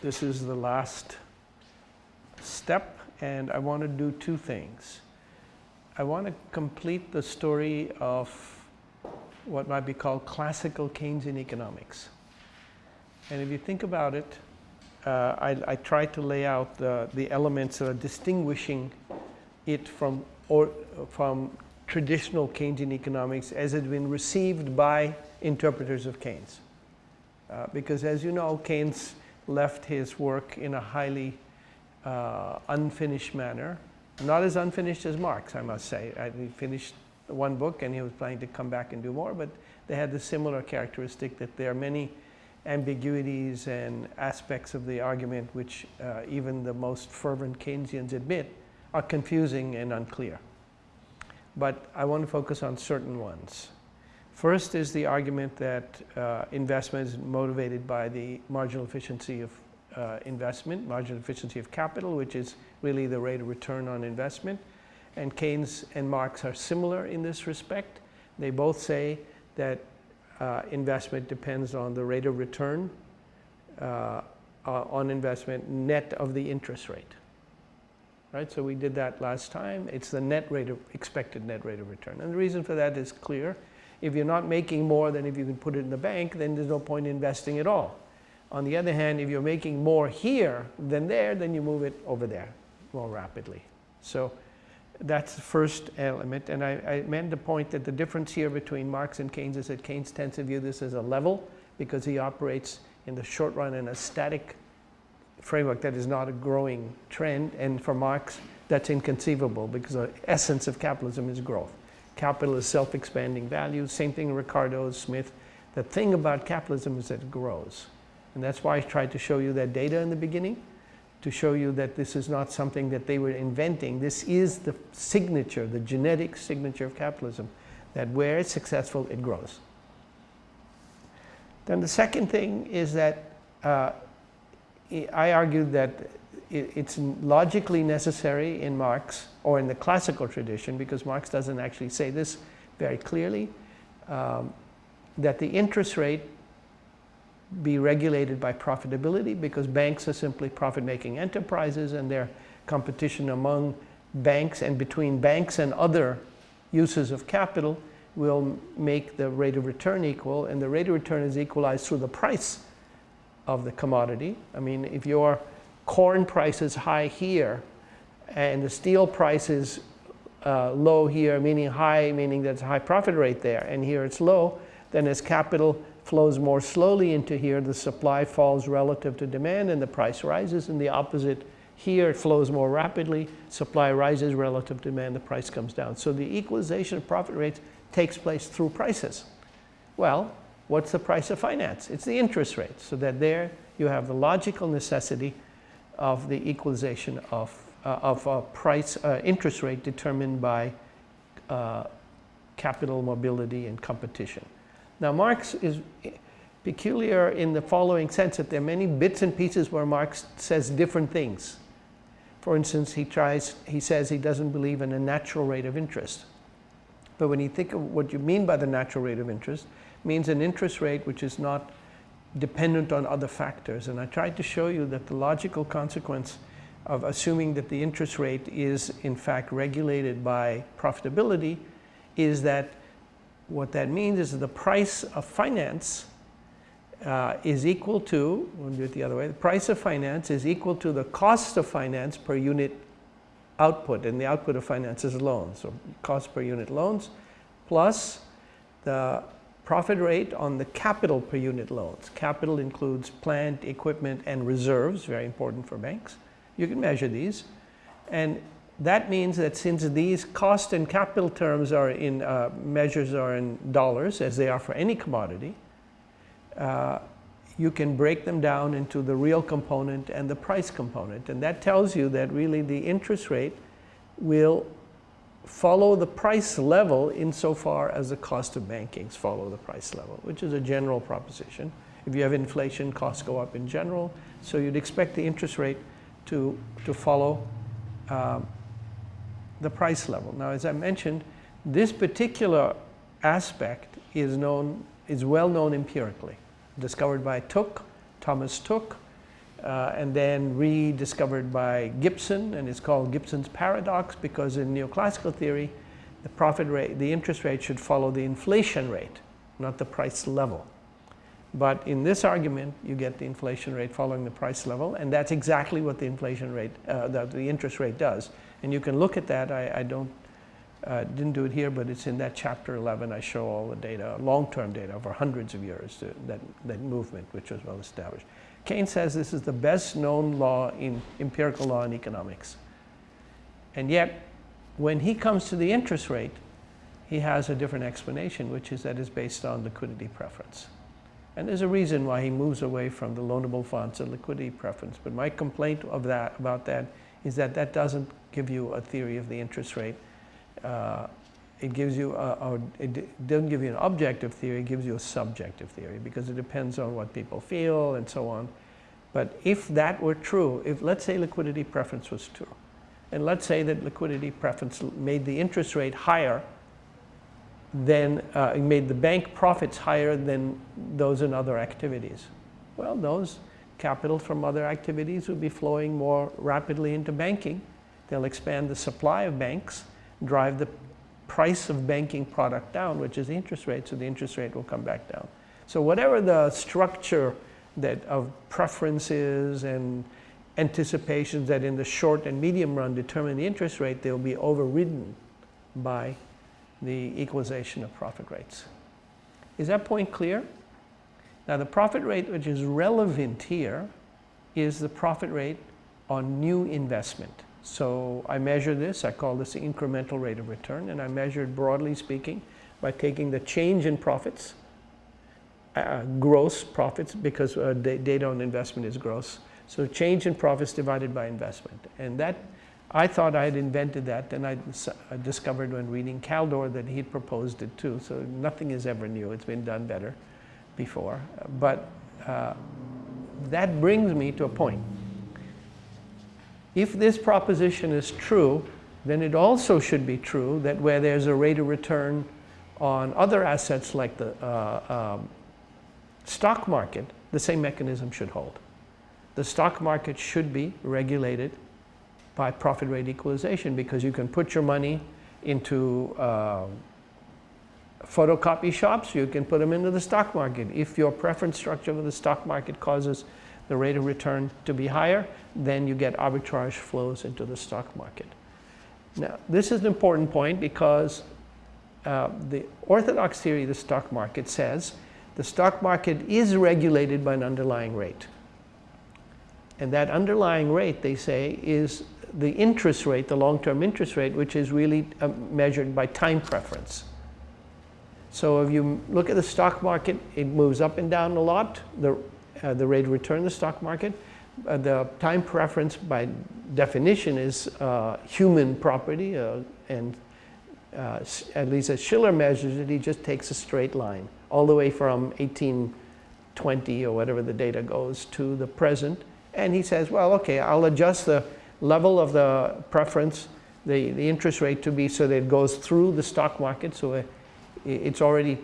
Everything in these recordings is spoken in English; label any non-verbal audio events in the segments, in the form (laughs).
this is the last step and I want to do two things. I want to complete the story of what might be called classical Keynesian economics. And if you think about it, uh, I, I try to lay out the, the elements that are distinguishing it from, or, from traditional Keynesian economics as it has been received by interpreters of Keynes. Uh, because as you know, Keynes left his work in a highly uh, unfinished manner. Not as unfinished as Marx, I must say. I, he finished one book and he was planning to come back and do more, but they had the similar characteristic that there are many ambiguities and aspects of the argument which uh, even the most fervent Keynesians admit are confusing and unclear. But I want to focus on certain ones. First is the argument that uh, investment is motivated by the marginal efficiency of uh, investment, marginal efficiency of capital, which is really the rate of return on investment. And Keynes and Marx are similar in this respect. They both say that uh, investment depends on the rate of return uh, on investment net of the interest rate. Right, so we did that last time. It's the net rate of expected net rate of return. And the reason for that is clear. If you're not making more than if you can put it in the bank, then there's no point in investing at all. On the other hand, if you're making more here than there, then you move it over there more rapidly. So that's the first element. And I, I meant the point that the difference here between Marx and Keynes is that Keynes tends to view this as a level because he operates in the short run in a static framework that is not a growing trend. And for Marx, that's inconceivable because the essence of capitalism is growth. Capital is self-expanding value. Same thing Ricardo, Smith. The thing about capitalism is that it grows. And that's why I tried to show you that data in the beginning, to show you that this is not something that they were inventing. This is the signature, the genetic signature of capitalism, that where it's successful, it grows. Then the second thing is that uh, I argued that it's logically necessary in Marx or in the classical tradition, because Marx doesn't actually say this very clearly, um, that the interest rate be regulated by profitability because banks are simply profit-making enterprises and their competition among banks and between banks and other uses of capital will make the rate of return equal and the rate of return is equalized through the price of the commodity. I mean, if your corn price is high here and the steel price is uh, low here, meaning high, meaning that's a high profit rate there, and here it's low, then as capital flows more slowly into here, the supply falls relative to demand and the price rises. And the opposite here, it flows more rapidly, supply rises relative to demand, the price comes down. So the equalization of profit rates takes place through prices. Well, what's the price of finance? It's the interest rate. So that there you have the logical necessity of the equalization of, uh, of a price, uh, interest rate determined by uh, capital mobility and competition. Now Marx is peculiar in the following sense that there are many bits and pieces where Marx says different things. For instance, he tries, he says he doesn't believe in a natural rate of interest. But when you think of what you mean by the natural rate of interest, means an interest rate which is not dependent on other factors. And I tried to show you that the logical consequence of assuming that the interest rate is in fact regulated by profitability is that what that means is that the price of finance uh, is equal to, we'll do it the other way, the price of finance is equal to the cost of finance per unit output, and the output of finance is loans, so cost per unit loans, plus the profit rate on the capital per unit loans. Capital includes plant, equipment, and reserves, very important for banks. You can measure these. And that means that since these cost and capital terms are in uh, measures are in dollars as they are for any commodity, uh, you can break them down into the real component and the price component. And that tells you that really the interest rate will follow the price level insofar as the cost of bankings follow the price level, which is a general proposition. If you have inflation, costs go up in general. So you'd expect the interest rate to, to follow um, the price level. Now, as I mentioned, this particular aspect is known, is well known empirically, discovered by Tooke, Thomas Tooke, uh, and then rediscovered by Gibson, and it's called Gibson's paradox because in neoclassical theory, the profit rate, the interest rate should follow the inflation rate, not the price level. But in this argument, you get the inflation rate following the price level, and that's exactly what the inflation rate, uh, the, the, interest rate does. And you can look at that. I, I don't, uh, didn't do it here, but it's in that chapter 11. I show all the data, long-term data over hundreds of years, to, that, that movement, which was well established. Keynes says this is the best known law in empirical law in economics. And yet, when he comes to the interest rate, he has a different explanation, which is that it's based on liquidity preference. And there's a reason why he moves away from the loanable funds and liquidity preference. But my complaint of that, about that is that that doesn't give you a theory of the interest rate. Uh, it gives you a, a, it doesn't give you an objective theory, it gives you a subjective theory because it depends on what people feel and so on. But if that were true, if let's say liquidity preference was true, and let's say that liquidity preference made the interest rate higher than, uh, made the bank profits higher than those in other activities. Well, those capital from other activities would be flowing more rapidly into banking. They'll expand the supply of banks, drive the price of banking product down, which is the interest rate, so the interest rate will come back down. So whatever the structure that of preferences and anticipations that in the short and medium run determine the interest rate, they'll be overridden by the equalization of profit rates. Is that point clear? Now the profit rate which is relevant here is the profit rate on new investment. So I measure this, I call this the incremental rate of return, and I measure it broadly speaking by taking the change in profits, uh, gross profits, because uh, data on investment is gross. So change in profits divided by investment. And that, I thought I had invented that, and I, I discovered when reading Kaldor that he'd proposed it too. So nothing is ever new, it's been done better before. But uh, that brings me to a point if this proposition is true, then it also should be true that where there's a rate of return on other assets like the uh, um, stock market, the same mechanism should hold. The stock market should be regulated by profit rate equalization because you can put your money into uh, photocopy shops, you can put them into the stock market. If your preference structure of the stock market causes the rate of return to be higher, then you get arbitrage flows into the stock market. Now, this is an important point because uh, the orthodox theory of the stock market says the stock market is regulated by an underlying rate. And that underlying rate, they say, is the interest rate, the long-term interest rate, which is really uh, measured by time preference. So if you look at the stock market, it moves up and down a lot. The uh, the rate of return in the stock market. Uh, the time preference by definition is uh, human property uh, and uh, at least as Shiller measures it, he just takes a straight line all the way from 1820 or whatever the data goes to the present. And he says, well, okay, I'll adjust the level of the preference, the, the interest rate to be so that it goes through the stock market. So it, it's already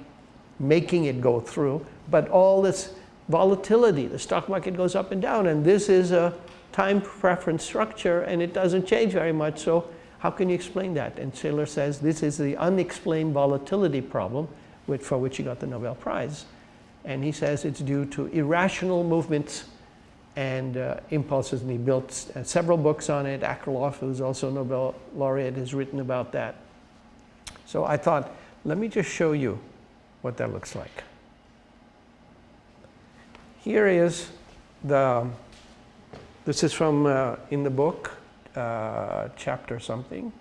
making it go through. But all this volatility. The stock market goes up and down, and this is a time preference structure, and it doesn't change very much. So how can you explain that? And Shiller says this is the unexplained volatility problem, which, for which he got the Nobel Prize. And he says it's due to irrational movements and uh, impulses, and he built uh, several books on it. Akerlof, who's also a Nobel laureate, has written about that. So I thought, let me just show you what that looks like. Here is the, this is from uh, in the book, uh, chapter something.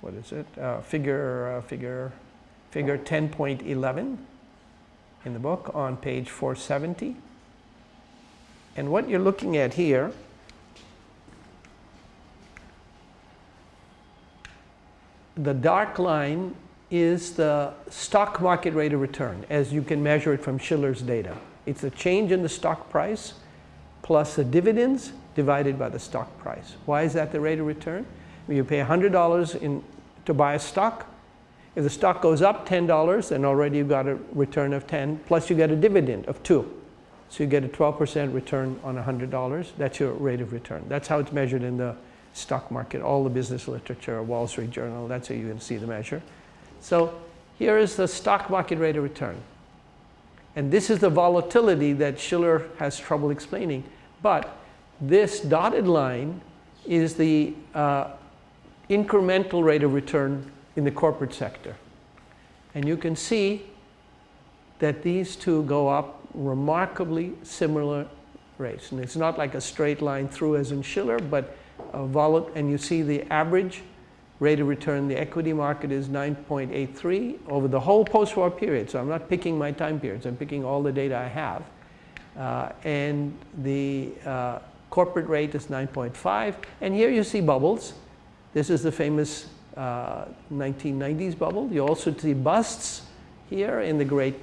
What is it? Uh, figure, uh, figure, figure 10.11 in the book on page 470. And what you're looking at here the dark line is the stock market rate of return as you can measure it from Shiller's data. It's a change in the stock price plus the dividends divided by the stock price. Why is that the rate of return? You pay $100 in, to buy a stock, if the stock goes up $10, then already you've got a return of 10, plus you get a dividend of 2. So you get a 12% return on $100. That's your rate of return. That's how it's measured in the stock market, all the business literature, Wall Street Journal, that's how you can see the measure. So here is the stock market rate of return. And this is the volatility that Shiller has trouble explaining. But this dotted line is the uh, incremental rate of return in the corporate sector. And you can see that these two go up remarkably similar rates. And it's not like a straight line through as in Shiller, but volatile, and you see the average rate of return, the equity market is 9.83 over the whole post-war period. So I'm not picking my time periods, I'm picking all the data I have. Uh, and the uh, corporate rate is 9.5. And here you see bubbles. This is the famous uh, 1990s bubble. You also see busts here in the great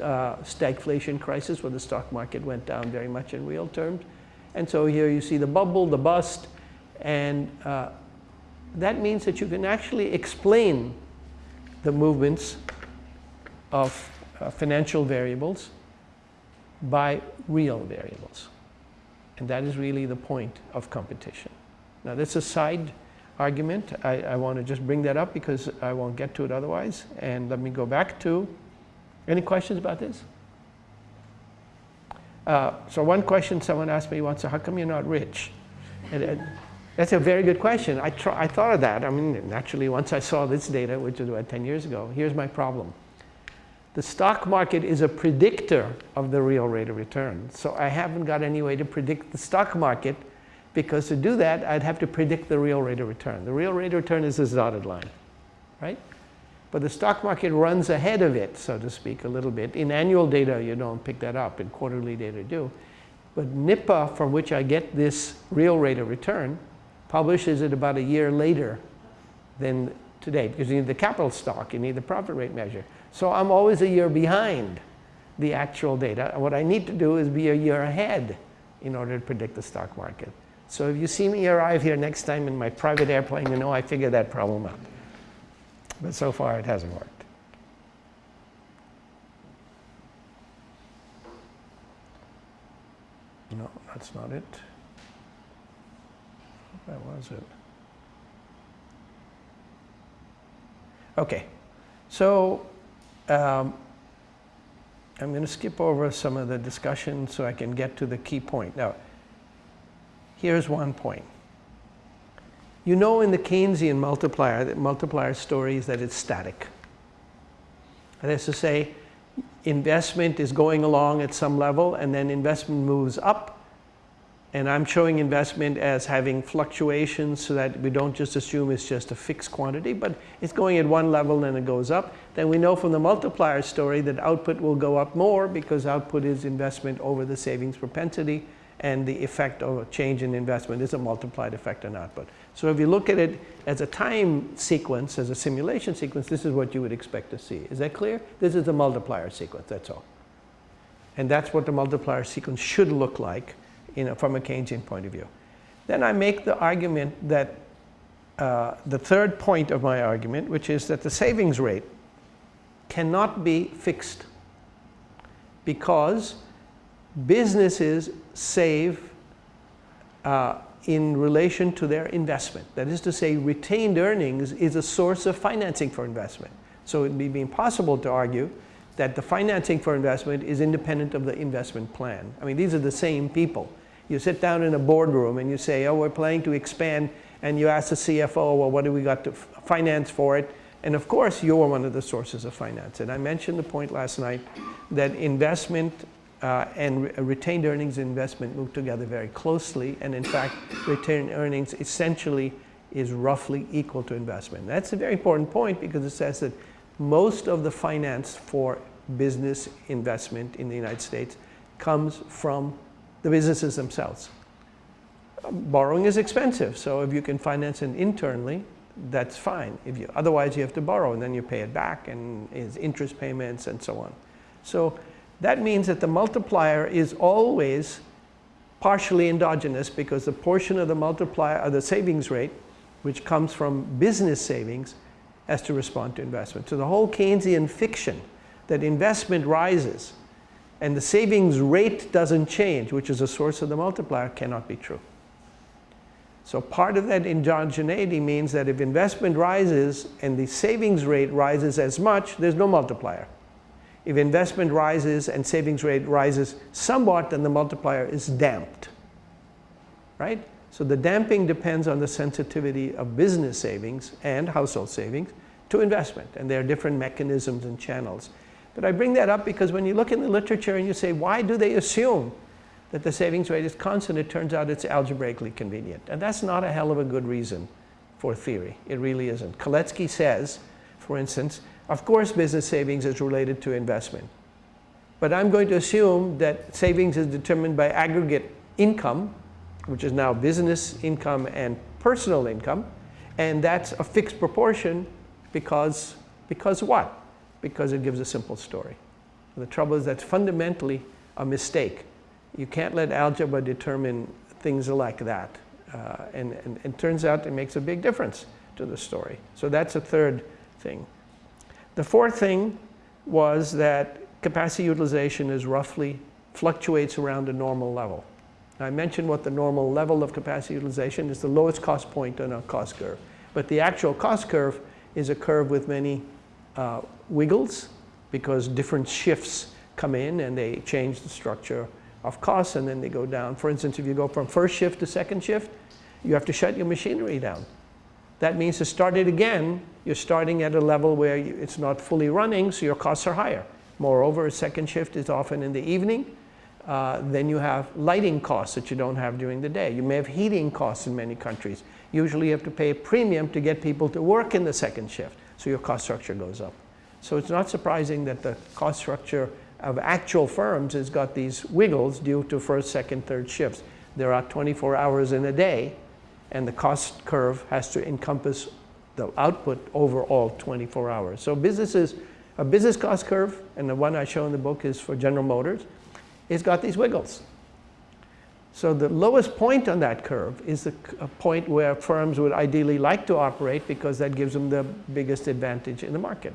uh, stagflation crisis where the stock market went down very much in real terms. And so here you see the bubble, the bust, and uh, that means that you can actually explain the movements of uh, financial variables by real variables. And that is really the point of competition. Now that's a side argument. I, I want to just bring that up because I won't get to it otherwise. And let me go back to, any questions about this? Uh, so one question someone asked me once, so how come you're not rich? And, and that's a very good question. I, I thought of that. I mean, naturally, once I saw this data, which was about 10 years ago, here's my problem. The stock market is a predictor of the real rate of return. So I haven't got any way to predict the stock market because to do that, I'd have to predict the real rate of return. The real rate of return is this dotted line, right? But the stock market runs ahead of it, so to speak, a little bit. In annual data, you don't pick that up. In quarterly data, do. But NIPA, from which I get this real rate of return, publishes it about a year later than today because you need the capital stock, you need the profit rate measure. So I'm always a year behind the actual data. What I need to do is be a year ahead in order to predict the stock market. So if you see me arrive here next time in my private airplane, you know I figured that problem out. But so far it hasn't worked. No, that's not it. Where was it? Okay, so um, I'm going to skip over some of the discussion so I can get to the key point. Now, here's one point. You know in the Keynesian multiplier, the multiplier story is that it's static. That is to say, investment is going along at some level and then investment moves up and I'm showing investment as having fluctuations so that we don't just assume it's just a fixed quantity, but it's going at one level and it goes up. Then we know from the multiplier story that output will go up more because output is investment over the savings propensity and the effect of a change in investment is a multiplied effect on output. So if you look at it as a time sequence, as a simulation sequence, this is what you would expect to see. Is that clear? This is the multiplier sequence, that's all. And that's what the multiplier sequence should look like you know, from a Keynesian point of view. Then I make the argument that uh, the third point of my argument, which is that the savings rate cannot be fixed because businesses save uh, in relation to their investment. That is to say, retained earnings is a source of financing for investment. So it would be impossible to argue that the financing for investment is independent of the investment plan. I mean, these are the same people. You sit down in a boardroom and you say, oh, we're planning to expand, and you ask the CFO, well, what do we got to finance for it? And of course, you're one of the sources of finance. And I mentioned the point last night that investment uh, and re retained earnings investment move together very closely. And in fact, retained earnings essentially is roughly equal to investment. That's a very important point because it says that most of the finance for business investment in the United States comes from the businesses themselves. Borrowing is expensive, so if you can finance it internally, that's fine. If you, otherwise, you have to borrow, and then you pay it back, and it's interest payments, and so on. So that means that the multiplier is always partially endogenous because the portion of the multiplier, of the savings rate, which comes from business savings, has to respond to investment. So the whole Keynesian fiction that investment rises and the savings rate doesn't change, which is a source of the multiplier, cannot be true. So part of that endogeneity means that if investment rises and the savings rate rises as much, there's no multiplier. If investment rises and savings rate rises somewhat, then the multiplier is damped, right? So the damping depends on the sensitivity of business savings and household savings to investment, and there are different mechanisms and channels. But I bring that up because when you look in the literature and you say, why do they assume that the savings rate is constant, it turns out it's algebraically convenient. And that's not a hell of a good reason for theory. It really isn't. Kalecki says, for instance, of course business savings is related to investment. But I'm going to assume that savings is determined by aggregate income, which is now business income and personal income, and that's a fixed proportion because, because what? Because it gives a simple story. The trouble is that's fundamentally a mistake. You can't let algebra determine things like that. Uh, and, and, and it turns out it makes a big difference to the story. So that's a third thing. The fourth thing was that capacity utilization is roughly fluctuates around a normal level. I mentioned what the normal level of capacity utilization is the lowest cost point on a cost curve. But the actual cost curve is a curve with many uh, wiggles because different shifts come in and they change the structure of costs and then they go down. For instance, if you go from first shift to second shift, you have to shut your machinery down. That means to start it again, you're starting at a level where it's not fully running, so your costs are higher. Moreover, a second shift is often in the evening. Uh, then you have lighting costs that you don't have during the day. You may have heating costs in many countries. Usually you have to pay a premium to get people to work in the second shift, so your cost structure goes up. So it's not surprising that the cost structure of actual firms has got these wiggles due to first, second, third shifts. There are 24 hours in a day, and the cost curve has to encompass the output over all 24 hours. So businesses, a business cost curve, and the one I show in the book is for General Motors, it's got these wiggles. So the lowest point on that curve is the point where firms would ideally like to operate because that gives them the biggest advantage in the market.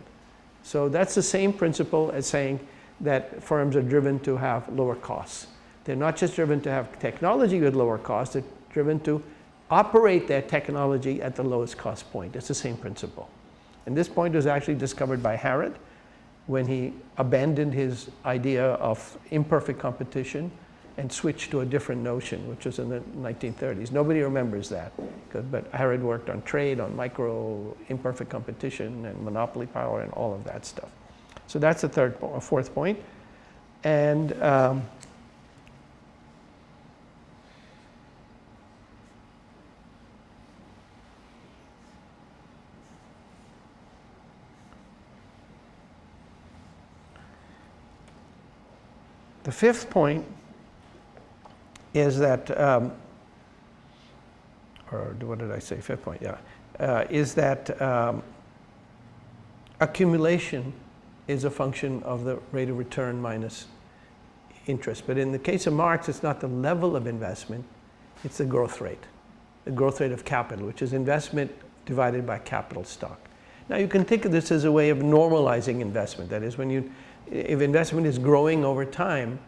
So that's the same principle as saying that firms are driven to have lower costs. They're not just driven to have technology with lower costs, they're driven to operate their technology at the lowest cost point. It's the same principle. And this point was actually discovered by Harrod when he abandoned his idea of imperfect competition and switched to a different notion, which was in the 1930s. Nobody remembers that, but Harrod worked on trade, on micro imperfect competition and monopoly power and all of that stuff. So that's the third, fourth point. And um, The fifth point is that, um, or what did I say, fifth point, yeah, uh, is that um, accumulation is a function of the rate of return minus interest. But in the case of Marx, it's not the level of investment, it's the growth rate, the growth rate of capital, which is investment divided by capital stock. Now you can think of this as a way of normalizing investment. That is, when you if investment is growing over time,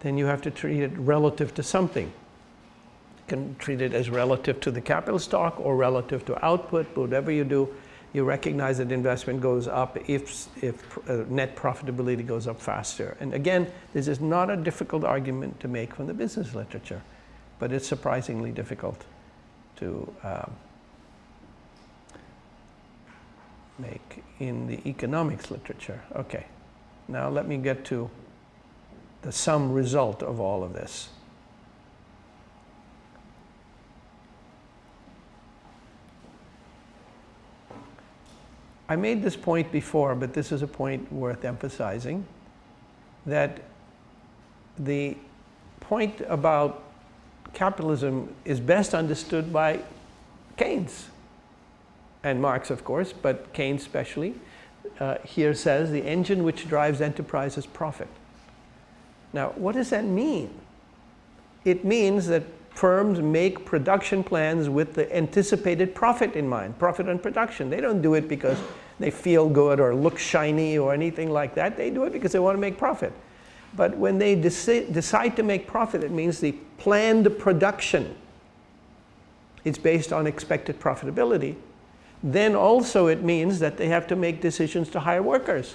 then you have to treat it relative to something. You can treat it as relative to the capital stock or relative to output, but whatever you do, you recognize that investment goes up if, if uh, net profitability goes up faster. And again, this is not a difficult argument to make from the business literature, but it's surprisingly difficult to um, make in the economics literature. Okay. Now let me get to the sum result of all of this. I made this point before, but this is a point worth emphasizing, that the point about capitalism is best understood by Keynes and Marx, of course, but Keynes especially uh, here says the engine which drives enterprise is profit. Now, what does that mean? It means that firms make production plans with the anticipated profit in mind, profit on production. They don't do it because they feel good or look shiny or anything like that. They do it because they want to make profit. But when they deci decide to make profit, it means the planned production is based on expected profitability. Then also it means that they have to make decisions to hire workers.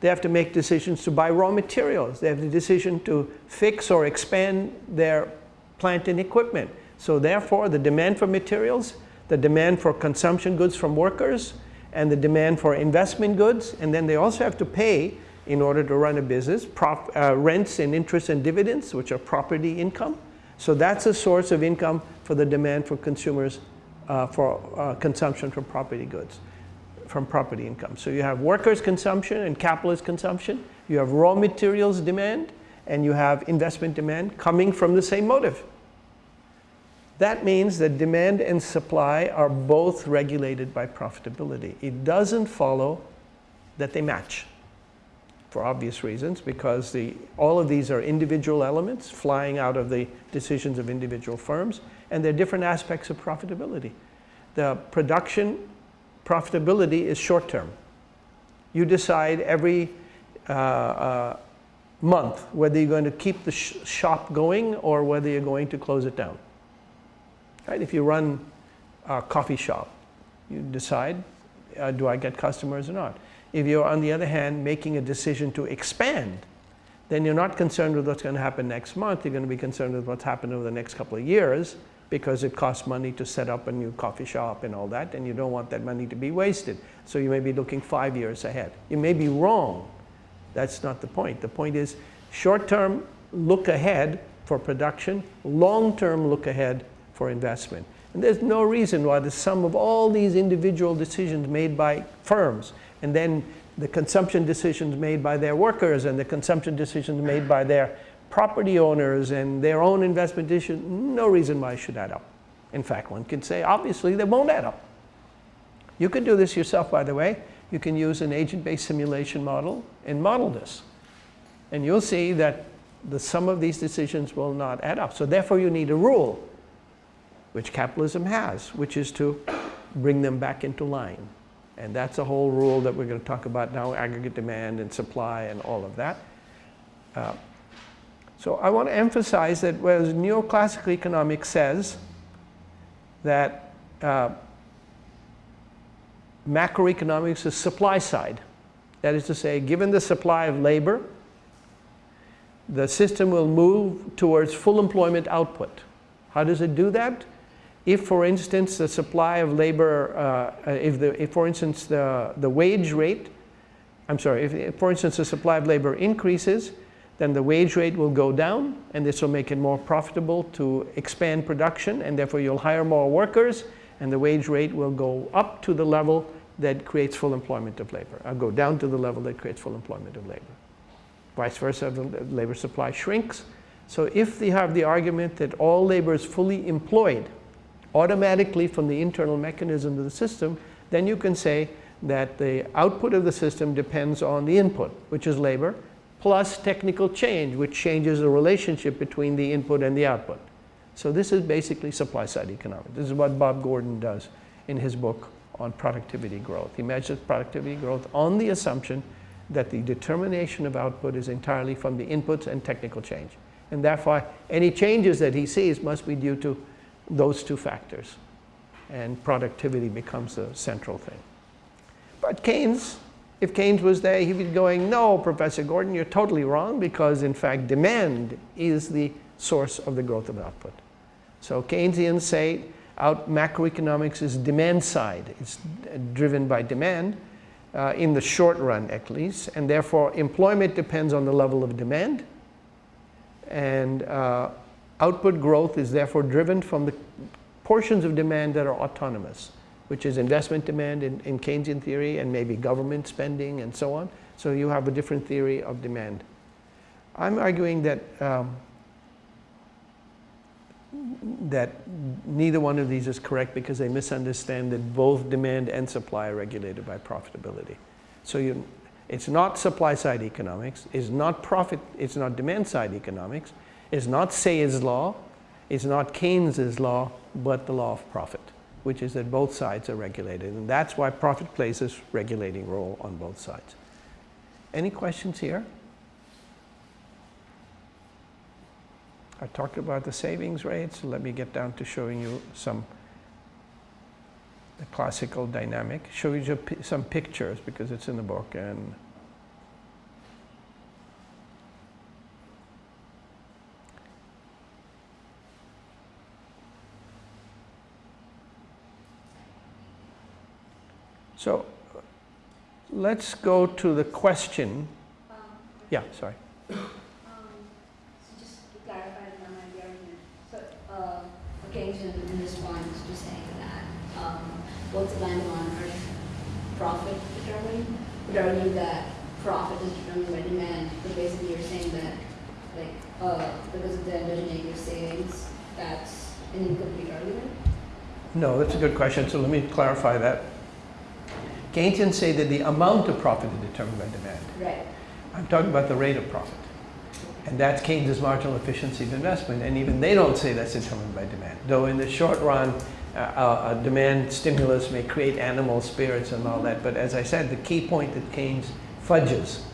They have to make decisions to buy raw materials. They have the decision to fix or expand their plant and equipment. So therefore, the demand for materials, the demand for consumption goods from workers, and the demand for investment goods, and then they also have to pay in order to run a business, prop, uh, rents and interest and dividends, which are property income. So that's a source of income for the demand for consumers uh, for uh, consumption from property goods, from property income. So you have workers' consumption and capitalist consumption. You have raw materials demand, and you have investment demand coming from the same motive. That means that demand and supply are both regulated by profitability. It doesn't follow that they match for obvious reasons because the, all of these are individual elements flying out of the decisions of individual firms and they're different aspects of profitability. The production profitability is short term. You decide every uh, uh, month whether you're going to keep the sh shop going or whether you're going to close it down. Right? If you run a coffee shop, you decide, uh, do I get customers or not? If you're, on the other hand, making a decision to expand, then you're not concerned with what's going to happen next month. You're going to be concerned with what's happened over the next couple of years because it costs money to set up a new coffee shop and all that, and you don't want that money to be wasted. So you may be looking five years ahead. You may be wrong. That's not the point. The point is short-term look ahead for production, long-term look ahead for investment. And there's no reason why the sum of all these individual decisions made by firms and then the consumption decisions made by their workers and the consumption decisions made by their property owners and their own investment decisions, no reason why it should add up. In fact, one can say, obviously, they won't add up. You can do this yourself, by the way. You can use an agent-based simulation model and model this. And you'll see that the sum of these decisions will not add up. So therefore, you need a rule, which capitalism has, which is to bring them back into line. And that's a whole rule that we're going to talk about now, aggregate demand and supply and all of that. Uh, so I want to emphasize that whereas neoclassical economics says that uh, macroeconomics is supply side, that is to say, given the supply of labor, the system will move towards full employment output. How does it do that? if, for instance, the supply of labor, uh, if, the, if, for instance, the, the wage rate, I'm sorry, if, if, for instance, the supply of labor increases, then the wage rate will go down, and this will make it more profitable to expand production, and therefore you'll hire more workers, and the wage rate will go up to the level that creates full employment of labor, or go down to the level that creates full employment of labor. Vice versa, the labor supply shrinks. So if they have the argument that all labor is fully employed, automatically from the internal mechanism of the system, then you can say that the output of the system depends on the input, which is labor, plus technical change, which changes the relationship between the input and the output. So this is basically supply-side economics. This is what Bob Gordon does in his book on productivity growth. He measures productivity growth on the assumption that the determination of output is entirely from the inputs and technical change. And therefore, any changes that he sees must be due to those two factors. And productivity becomes the central thing. But Keynes, if Keynes was there, he'd be going, no, Professor Gordon, you're totally wrong because in fact demand is the source of the growth of output. So Keynesians say out macroeconomics is demand side. It's driven by demand uh, in the short run at least and therefore employment depends on the level of demand and uh, Output growth is therefore driven from the portions of demand that are autonomous, which is investment demand in, in Keynesian theory and maybe government spending and so on. So you have a different theory of demand. I'm arguing that um, that neither one of these is correct because they misunderstand that both demand and supply are regulated by profitability. So you, it's not supply side economics, it's not profit, it's not demand side economics, it's not Say's law, it's not Keynes's law, but the law of profit, which is that both sides are regulated. And that's why profit plays this regulating role on both sides. Any questions here? I talked about the savings rates. Let me get down to showing you some the classical dynamic. Show you some pictures because it's in the book and So let's go to the question. Um, yeah, sorry. Um, so just to clarify the argument. So uh, occasionally in response to saying that um, both supply and demand are profit determined, determining that profit is determined by demand. But basically you're saying that like uh, because of the endogenous savings, that's an incomplete argument? No, that's a good question. So let me clarify that. Keynesians say that the amount of profit is determined by demand. Right. I'm talking about the rate of profit. And that's Keynes' marginal efficiency of investment. And even they don't say that's determined by demand. Though in the short run, uh, a demand stimulus may create animal spirits and all that. But as I said, the key point that Keynes fudges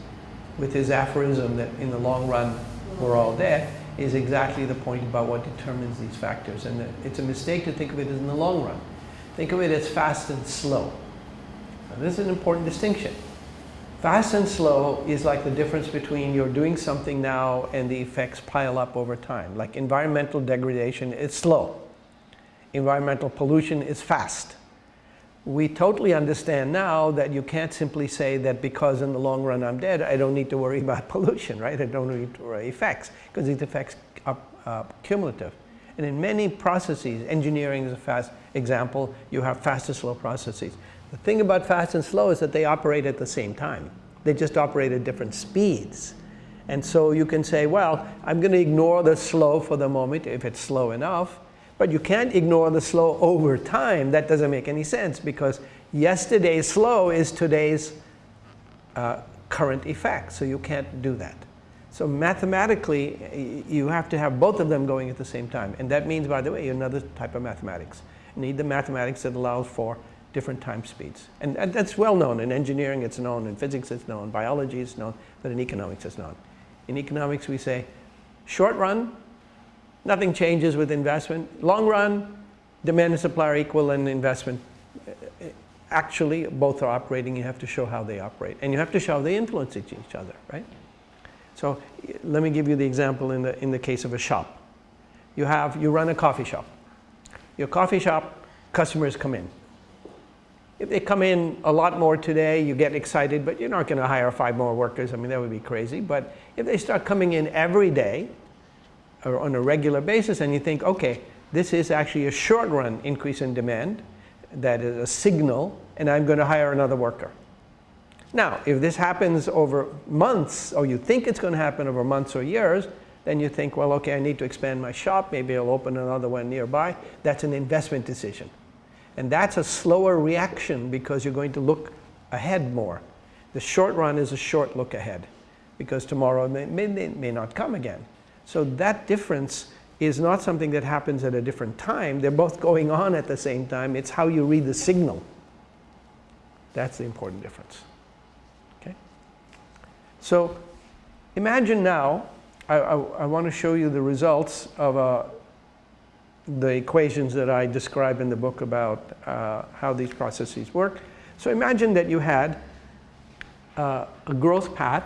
with his aphorism that in the long run we're all dead is exactly the point about what determines these factors. And it's a mistake to think of it as in the long run. Think of it as fast and slow. This is an important distinction. Fast and slow is like the difference between you're doing something now and the effects pile up over time. Like environmental degradation is slow. Environmental pollution is fast. We totally understand now that you can't simply say that because in the long run I'm dead, I don't need to worry (laughs) about pollution, right? I don't need to worry effects because these effects are uh, cumulative. And in many processes, engineering is a fast example, you have fast and slow processes. The thing about fast and slow is that they operate at the same time. They just operate at different speeds. And so you can say, well, I'm going to ignore the slow for the moment if it's slow enough. But you can't ignore the slow over time. That doesn't make any sense because yesterday's slow is today's uh, current effect. So you can't do that. So mathematically, you have to have both of them going at the same time. And that means, by the way, another type of mathematics. You need the mathematics that allows for different time speeds. And, and that's well known. In engineering it's known, in physics it's known, biology it's known, but in economics it's known. In economics we say, short run, nothing changes with investment. Long run, demand and supply are equal and investment. Uh, actually, both are operating. You have to show how they operate. And you have to show how they influence each other, right? So let me give you the example in the, in the case of a shop. You, have, you run a coffee shop. Your coffee shop, customers come in. If they come in a lot more today, you get excited, but you're not going to hire five more workers. I mean, that would be crazy. But if they start coming in every day or on a regular basis and you think, okay, this is actually a short run increase in demand, that is a signal, and I'm going to hire another worker. Now, if this happens over months, or you think it's going to happen over months or years, then you think, well, okay, I need to expand my shop. Maybe I'll open another one nearby. That's an investment decision. And that's a slower reaction because you're going to look ahead more. The short run is a short look ahead because tomorrow may, may, may not come again. So that difference is not something that happens at a different time. They're both going on at the same time. It's how you read the signal. That's the important difference. Okay? So imagine now, I, I, I want to show you the results of a the equations that I describe in the book about uh, how these processes work. So imagine that you had uh, a growth path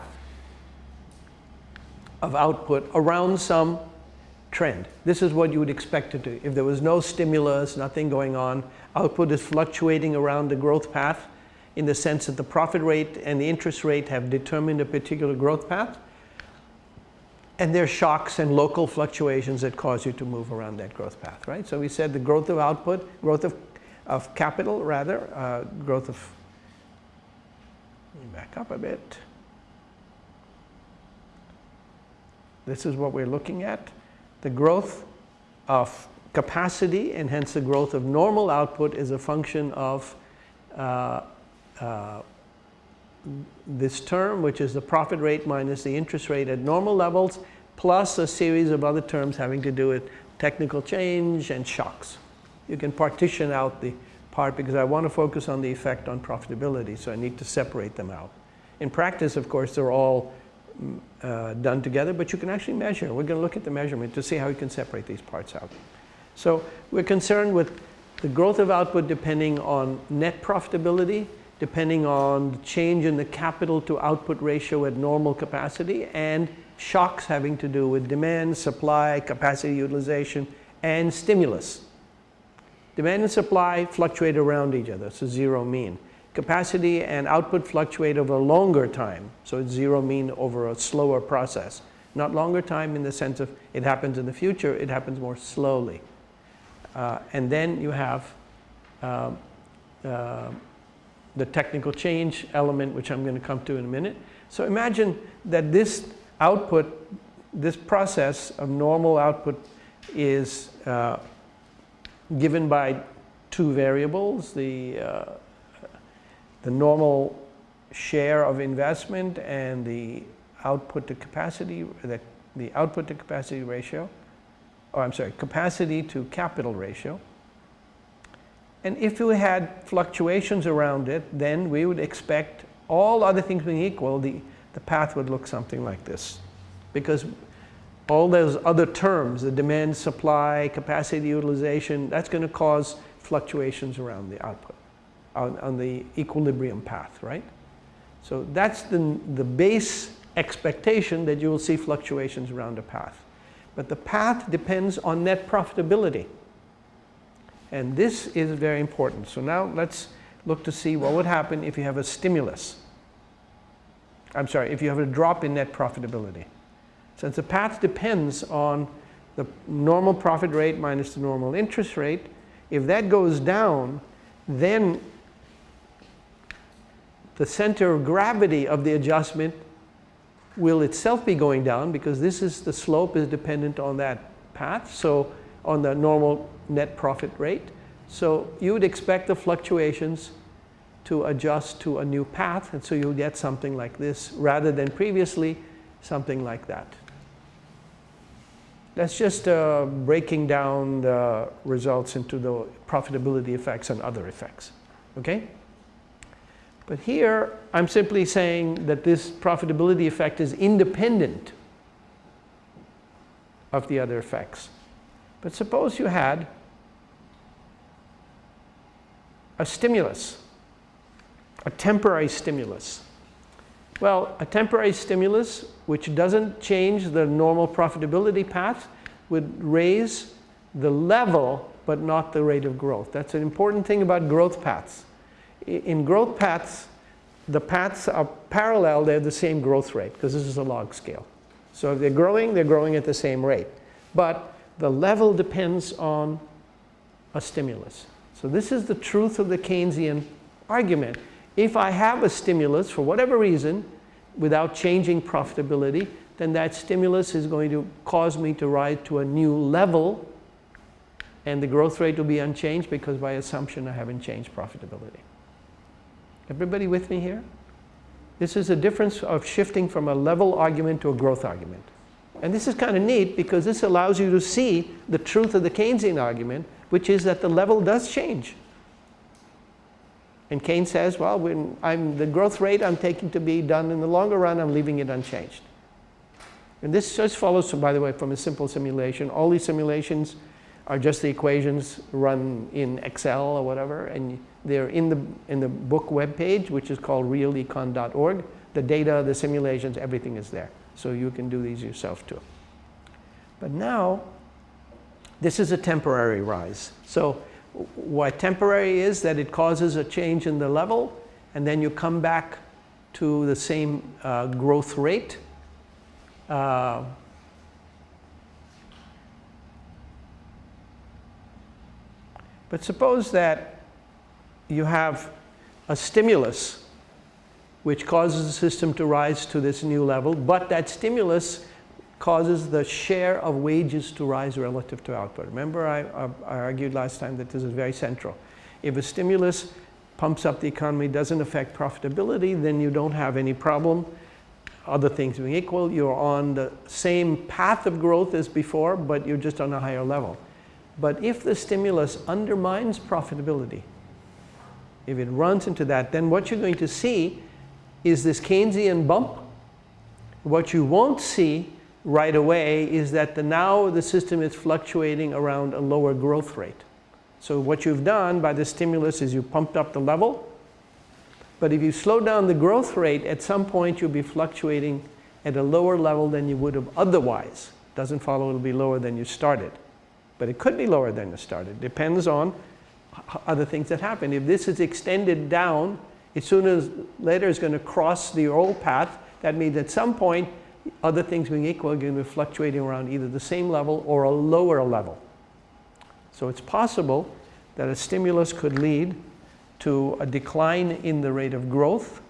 of output around some trend. This is what you would expect to do. If there was no stimulus, nothing going on, output is fluctuating around the growth path in the sense that the profit rate and the interest rate have determined a particular growth path and there are shocks and local fluctuations that cause you to move around that growth path, right? So we said the growth of output, growth of, of capital rather, uh, growth of, me back up a bit. This is what we're looking at. The growth of capacity and hence the growth of normal output is a function of uh, uh, this term, which is the profit rate minus the interest rate at normal levels, plus a series of other terms having to do with technical change and shocks. You can partition out the part because I want to focus on the effect on profitability, so I need to separate them out. In practice, of course, they're all uh, done together, but you can actually measure. We're going to look at the measurement to see how you can separate these parts out. So we're concerned with the growth of output depending on net profitability, depending on the change in the capital to output ratio at normal capacity, and shocks having to do with demand, supply, capacity utilization, and stimulus. Demand and supply fluctuate around each other, so zero mean. Capacity and output fluctuate over a longer time, so it's zero mean over a slower process. Not longer time in the sense of it happens in the future, it happens more slowly. Uh, and then you have uh, uh, the technical change element, which I'm going to come to in a minute. So imagine that this output, this process of normal output is uh, given by two variables, the, uh, the normal share of investment and the output to capacity, the, the output to capacity ratio, or I'm sorry, capacity to capital ratio. And if we had fluctuations around it, then we would expect all other things being equal, the, the path would look something like this. Because all those other terms, the demand, supply, capacity utilization, that's going to cause fluctuations around the output, on, on the equilibrium path, right? So that's the, the base expectation that you will see fluctuations around the path. But the path depends on net profitability. And this is very important. So now let's look to see what would happen if you have a stimulus. I'm sorry, if you have a drop in net profitability. Since the path depends on the normal profit rate minus the normal interest rate, if that goes down, then the center of gravity of the adjustment will itself be going down because this is the slope is dependent on that path. So on the normal net profit rate. So you would expect the fluctuations to adjust to a new path and so you'll get something like this rather than previously something like that. That's just uh, breaking down the results into the profitability effects and other effects. Okay? But here I'm simply saying that this profitability effect is independent of the other effects. But suppose you had a stimulus, a temporary stimulus. Well, a temporary stimulus which doesn't change the normal profitability path would raise the level but not the rate of growth. That's an important thing about growth paths. In growth paths, the paths are parallel, they have the same growth rate because this is a log scale. So if they're growing, they're growing at the same rate. But the level depends on a stimulus. So this is the truth of the Keynesian argument. If I have a stimulus for whatever reason without changing profitability, then that stimulus is going to cause me to rise to a new level and the growth rate will be unchanged because by assumption I haven't changed profitability. Everybody with me here? This is a difference of shifting from a level argument to a growth argument. And this is kind of neat because this allows you to see the truth of the Keynesian argument, which is that the level does change. And Keynes says, well, when I'm, the growth rate I'm taking to be done in the longer run, I'm leaving it unchanged. And this just follows, by the way, from a simple simulation. All these simulations are just the equations run in Excel or whatever, and they're in the, in the book web page, which is called realecon.org. The data, the simulations, everything is there. So you can do these yourself too. But now, this is a temporary rise. So what temporary is that it causes a change in the level and then you come back to the same uh, growth rate. Uh, but suppose that you have a stimulus which causes the system to rise to this new level, but that stimulus causes the share of wages to rise relative to output. Remember I, I, I, argued last time that this is very central. If a stimulus pumps up the economy, doesn't affect profitability, then you don't have any problem. Other things being equal, you're on the same path of growth as before, but you're just on a higher level. But if the stimulus undermines profitability, if it runs into that, then what you're going to see is this Keynesian bump What you won't see right away is that the, now the system is fluctuating around a lower growth rate. So what you've done by the stimulus is you pumped up the level, but if you slow down the growth rate, at some point you'll be fluctuating at a lower level than you would have otherwise. Doesn't follow it'll be lower than you started. But it could be lower than you started. Depends on other things that happen. If this is extended down, as soon as later is going to cross the old path, that means at some point, other things being equal, are going to be fluctuating around either the same level or a lower level. So it's possible that a stimulus could lead to a decline in the rate of growth,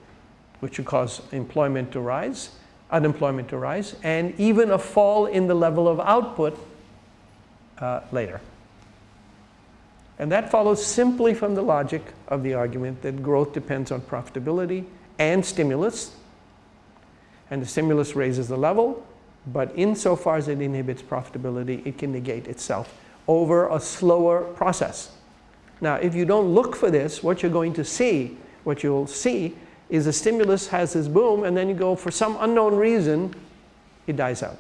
which would cause employment to rise, unemployment to rise, and even a fall in the level of output uh, later. And that follows simply from the logic of the argument that growth depends on profitability and stimulus. And the stimulus raises the level, but insofar as it inhibits profitability, it can negate itself over a slower process. Now, if you don't look for this, what you're going to see, what you'll see is the stimulus has this boom and then you go for some unknown reason, it dies out.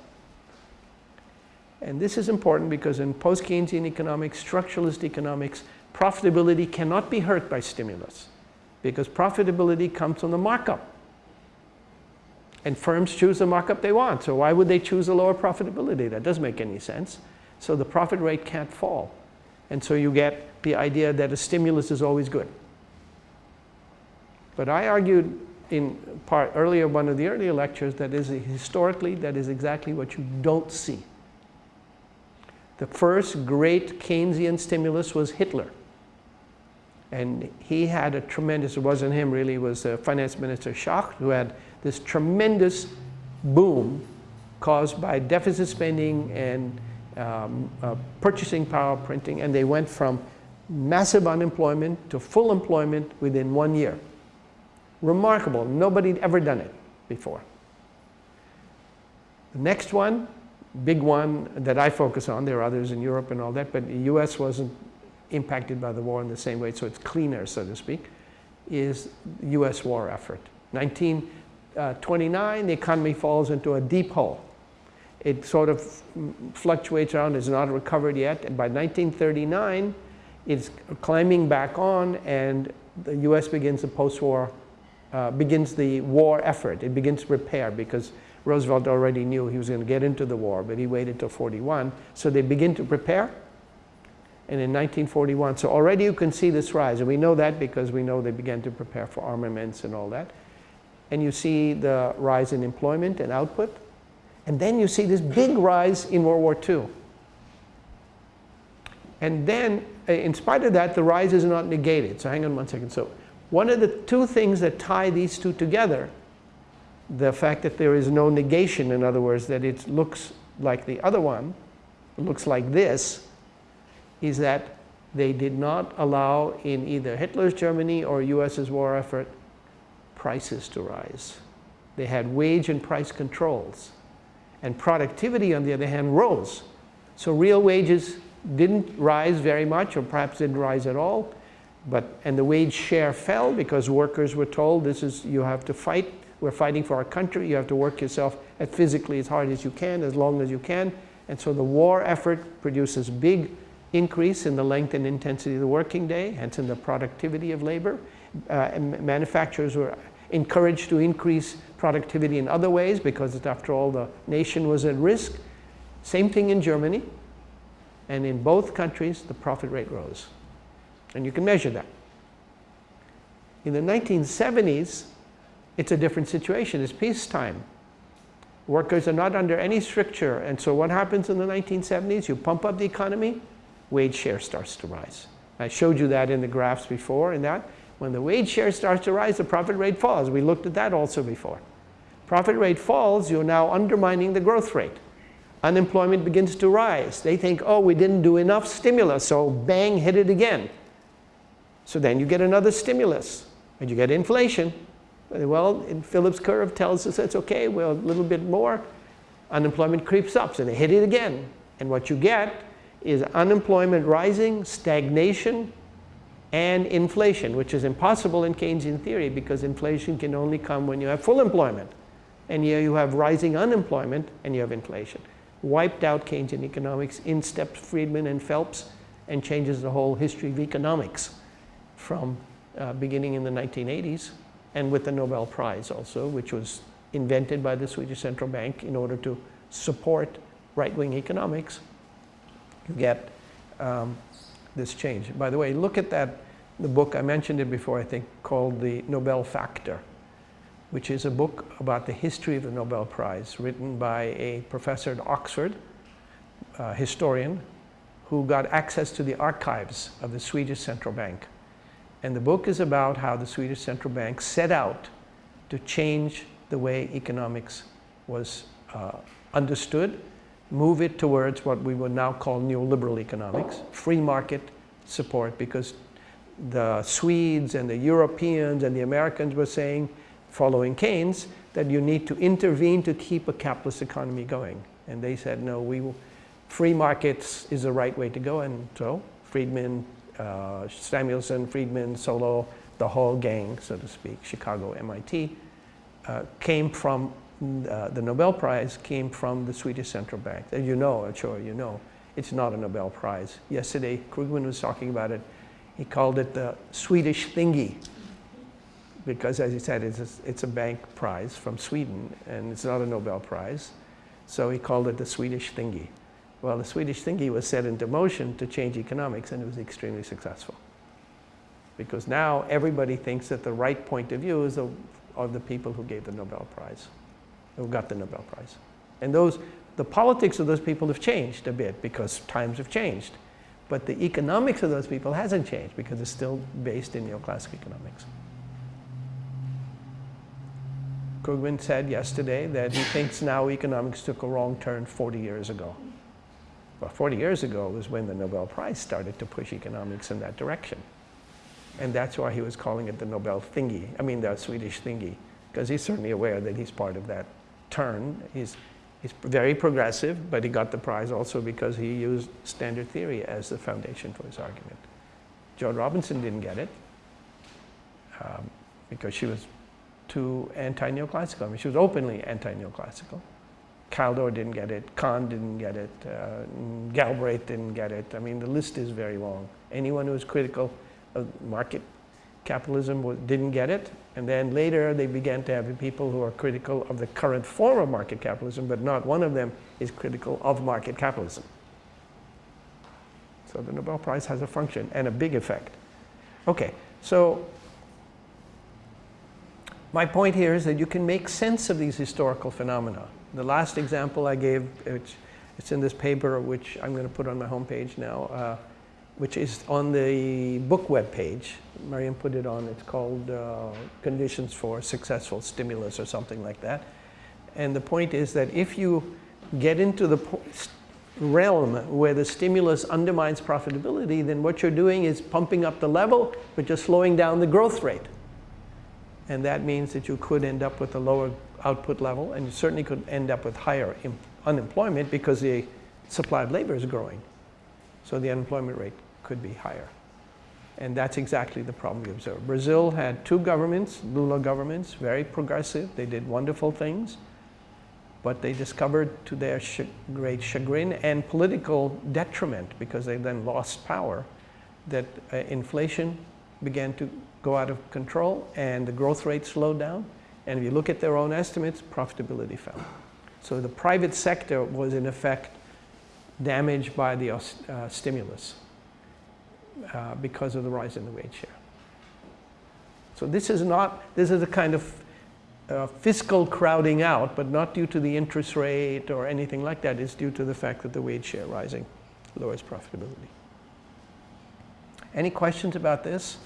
And this is important because in post-Keynesian economics, structuralist economics, profitability cannot be hurt by stimulus because profitability comes from the markup. And firms choose the markup they want. So why would they choose a lower profitability? That doesn't make any sense. So the profit rate can't fall. And so you get the idea that a stimulus is always good. But I argued in part earlier, one of the earlier lectures, that is historically, that is exactly what you don't see. The first great Keynesian stimulus was Hitler. And he had a tremendous, it wasn't him really, it was uh, Finance Minister Schacht who had this tremendous boom caused by deficit spending and um, uh, purchasing power printing. And they went from massive unemployment to full employment within one year. Remarkable. Nobody had ever done it before. The next one, big one that I focus on, there are others in Europe and all that, but the US wasn't impacted by the war in the same way, so it's cleaner, so to speak, is US war effort. 1929, the economy falls into a deep hole. It sort of fluctuates around, it's not recovered yet, and by 1939, it's climbing back on, and the US begins the post-war uh, begins the war effort. It begins to repair because Roosevelt already knew he was going to get into the war, but he waited till 41. So they begin to prepare. And in 1941, so already you can see this rise. And we know that because we know they began to prepare for armaments and all that. And you see the rise in employment and output. And then you see this big rise in World War II. And then, uh, in spite of that, the rise is not negated. So hang on one second. So one of the two things that tie these two together, the fact that there is no negation, in other words, that it looks like the other one, looks like this, is that they did not allow in either Hitler's Germany or US's war effort prices to rise. They had wage and price controls. And productivity, on the other hand, rose. So real wages didn't rise very much or perhaps didn't rise at all. But, and the wage share fell because workers were told this is, you have to fight. We're fighting for our country. You have to work yourself as physically as hard as you can, as long as you can. And so the war effort produces big increase in the length and intensity of the working day, hence in the productivity of labor. Uh, manufacturers were encouraged to increase productivity in other ways because after all the nation was at risk. Same thing in Germany. And in both countries, the profit rate rose. And you can measure that. In the 1970s, it's a different situation. It's peacetime. Workers are not under any stricture. And so what happens in the 1970s? You pump up the economy, wage share starts to rise. I showed you that in the graphs before in that. When the wage share starts to rise, the profit rate falls. We looked at that also before. Profit rate falls, you're now undermining the growth rate. Unemployment begins to rise. They think, oh, we didn't do enough stimulus, so bang, hit it again. So then you get another stimulus and you get inflation. Well, in Phillips curve tells us it's okay, well, a little bit more, unemployment creeps up, so they hit it again. And what you get is unemployment rising, stagnation, and inflation, which is impossible in Keynesian theory because inflation can only come when you have full employment. And here you have rising unemployment and you have inflation. Wiped out Keynesian economics, in steps Friedman and Phelps, and changes the whole history of economics from uh, beginning in the 1980s and with the Nobel Prize also, which was invented by the Swedish Central Bank in order to support right-wing economics, you get um, this change. By the way, look at that, the book, I mentioned it before, I think, called The Nobel Factor, which is a book about the history of the Nobel Prize, written by a professor at Oxford, a historian, who got access to the archives of the Swedish Central Bank. And the book is about how the Swedish Central Bank set out to change the way economics was uh, understood, move it towards what we would now call neoliberal economics, free market support, because the Swedes and the Europeans and the Americans were saying, following Keynes, that you need to intervene to keep a capitalist economy going. And they said, no, we free markets is the right way to go. And so Friedman, uh, Samuelson, Friedman, Solow, the whole gang, so to speak, Chicago, MIT, uh, came from uh, the Nobel Prize came from the Swedish Central Bank. As you know, I'm sure you know, it's not a Nobel Prize. Yesterday, Krugman was talking about it. He called it the Swedish thingy because, as he said, it's a, it's a bank prize from Sweden, and it's not a Nobel Prize. So he called it the Swedish thingy. Well, the Swedish thingy was set into motion to change economics, and it was extremely successful. Because now everybody thinks that the right point of view is of, of the people who gave the Nobel Prize, who got the Nobel Prize. And those, the politics of those people have changed a bit because times have changed. But the economics of those people hasn't changed because it's still based in neoclassical economics. Krugman said yesterday that he thinks now economics took a wrong turn 40 years ago. Well, 40 years ago was when the Nobel Prize started to push economics in that direction. And that's why he was calling it the Nobel thingy, I mean the Swedish thingy, because he's certainly aware that he's part of that turn. He's, he's very progressive, but he got the prize also because he used standard theory as the foundation for his argument. Joan Robinson didn't get it um, because she was too anti-neoclassical. I mean, she was openly anti-neoclassical. Kaldor didn't get it, Kahn didn't get it, uh, Galbraith didn't get it. I mean, the list is very long. Anyone who was critical of market capitalism didn't get it. And then later they began to have people who are critical of the current form of market capitalism, but not one of them is critical of market capitalism. So the Nobel Prize has a function and a big effect. Okay, so my point here is that you can make sense of these historical phenomena. The last example I gave, which it's in this paper, which I'm going to put on my homepage now, uh, which is on the book web page. Mariam put it on. It's called uh, Conditions for Successful Stimulus or something like that. And the point is that if you get into the realm where the stimulus undermines profitability, then what you're doing is pumping up the level, but you're slowing down the growth rate. And that means that you could end up with a lower output level, and you certainly could end up with higher unemployment because the supply of labor is growing. So the unemployment rate could be higher. And that's exactly the problem we observe. Brazil had two governments, Lula governments, very progressive. They did wonderful things. But they discovered to their great chagrin and political detriment, because they then lost power, that uh, inflation began to go out of control and the growth rate slowed down. And if you look at their own estimates, profitability fell. So the private sector was in effect damaged by the uh, stimulus uh, because of the rise in the wage share. So this is not, this is a kind of uh, fiscal crowding out, but not due to the interest rate or anything like that. It's due to the fact that the wage share rising lowers profitability. Any questions about this?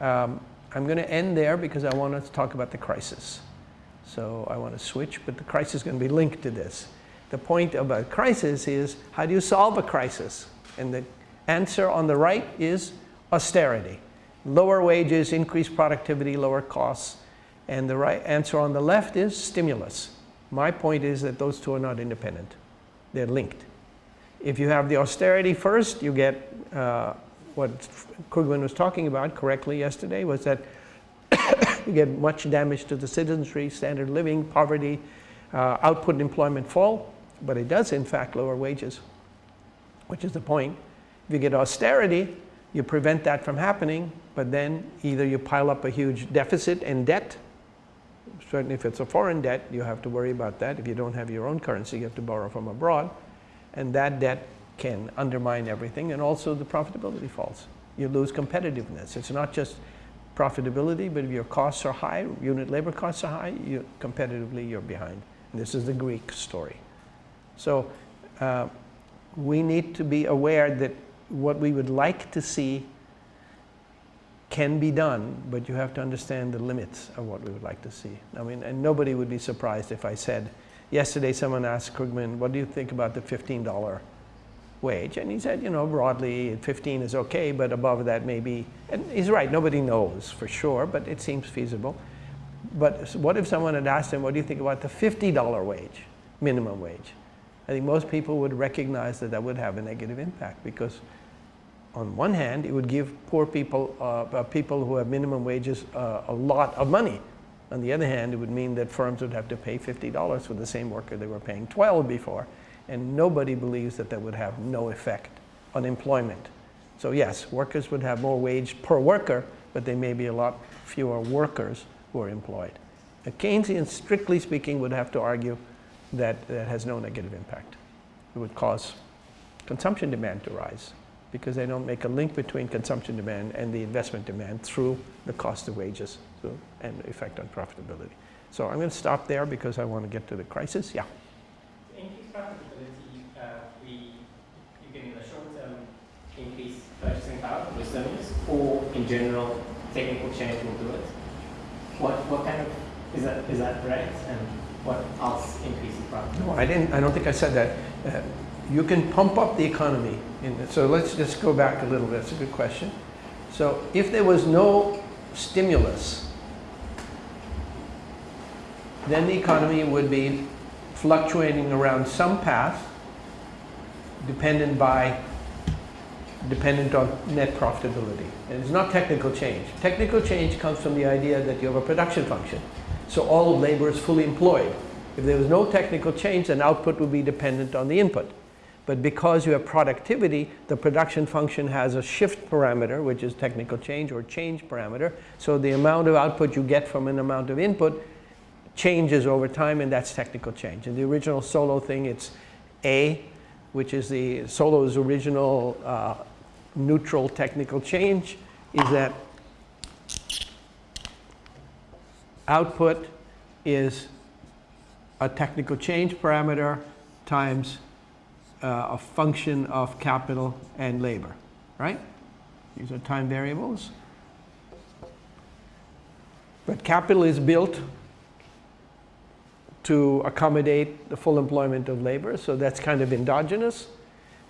Um, I'm going to end there because I want to talk about the crisis. So I want to switch, but the crisis is going to be linked to this. The point about crisis is how do you solve a crisis? And the answer on the right is austerity. Lower wages, increased productivity, lower costs. And the right answer on the left is stimulus. My point is that those two are not independent. They're linked. If you have the austerity first, you get uh, what Krugman was talking about correctly yesterday was that (coughs) you get much damage to the citizenry, standard living, poverty, uh, output and employment fall, but it does in fact lower wages, which is the point. If you get austerity, you prevent that from happening, but then either you pile up a huge deficit and debt, certainly if it's a foreign debt, you have to worry about that. If you don't have your own currency, you have to borrow from abroad, and that debt can undermine everything, and also the profitability falls. You lose competitiveness. It's not just profitability, but if your costs are high, unit labor costs are high, you, competitively you're behind. And this is the Greek story. So uh, we need to be aware that what we would like to see can be done, but you have to understand the limits of what we would like to see. I mean, and nobody would be surprised if I said, yesterday someone asked Krugman, what do you think about the $15 wage? And he said, you know, broadly 15 is okay, but above that maybe, and he's right, nobody knows for sure, but it seems feasible. But what if someone had asked him, what do you think about the $50 wage, minimum wage? I think most people would recognize that that would have a negative impact because on one hand, it would give poor people, uh, uh, people who have minimum wages, uh, a lot of money. On the other hand, it would mean that firms would have to pay $50 for the same worker they were paying 12 before. And nobody believes that that would have no effect on employment. So yes, workers would have more wage per worker, but there may be a lot fewer workers who are employed. A Keynesian, strictly speaking, would have to argue that that has no negative impact. It would cause consumption demand to rise because they don't make a link between consumption demand and the investment demand through the cost of wages so, and the effect on profitability. So I'm going to stop there because I want to get to the crisis. Yeah. To increase profitability, uh, we, you can in the short term increase purchasing power SMEs or in general technical change will do it. What, what kind of, is that, is that right? And what else increases profitability? No, I didn't, I don't think I said that. Uh, you can pump up the economy. In, so let's just go back a little bit. It's a good question. So if there was no stimulus, then the economy would be fluctuating around some path dependent by dependent on net profitability. And it's not technical change. Technical change comes from the idea that you have a production function. So all labor is fully employed. If there was no technical change, then output would be dependent on the input. But because you have productivity, the production function has a shift parameter, which is technical change or change parameter. So the amount of output you get from an amount of input changes over time, and that's technical change. In the original Solow thing, it's A, which is the Solow's original uh, neutral technical change, is that output is a technical change parameter times uh, a function of capital and labor, right? These are time variables. But capital is built to accommodate the full employment of labor, so that's kind of endogenous.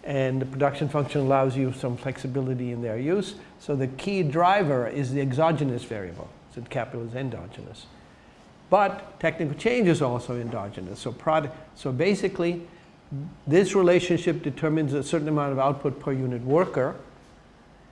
And the production function allows you some flexibility in their use. So the key driver is the exogenous variable, so capital is endogenous. But technical change is also endogenous. So, product, so basically, this relationship determines a certain amount of output per unit worker,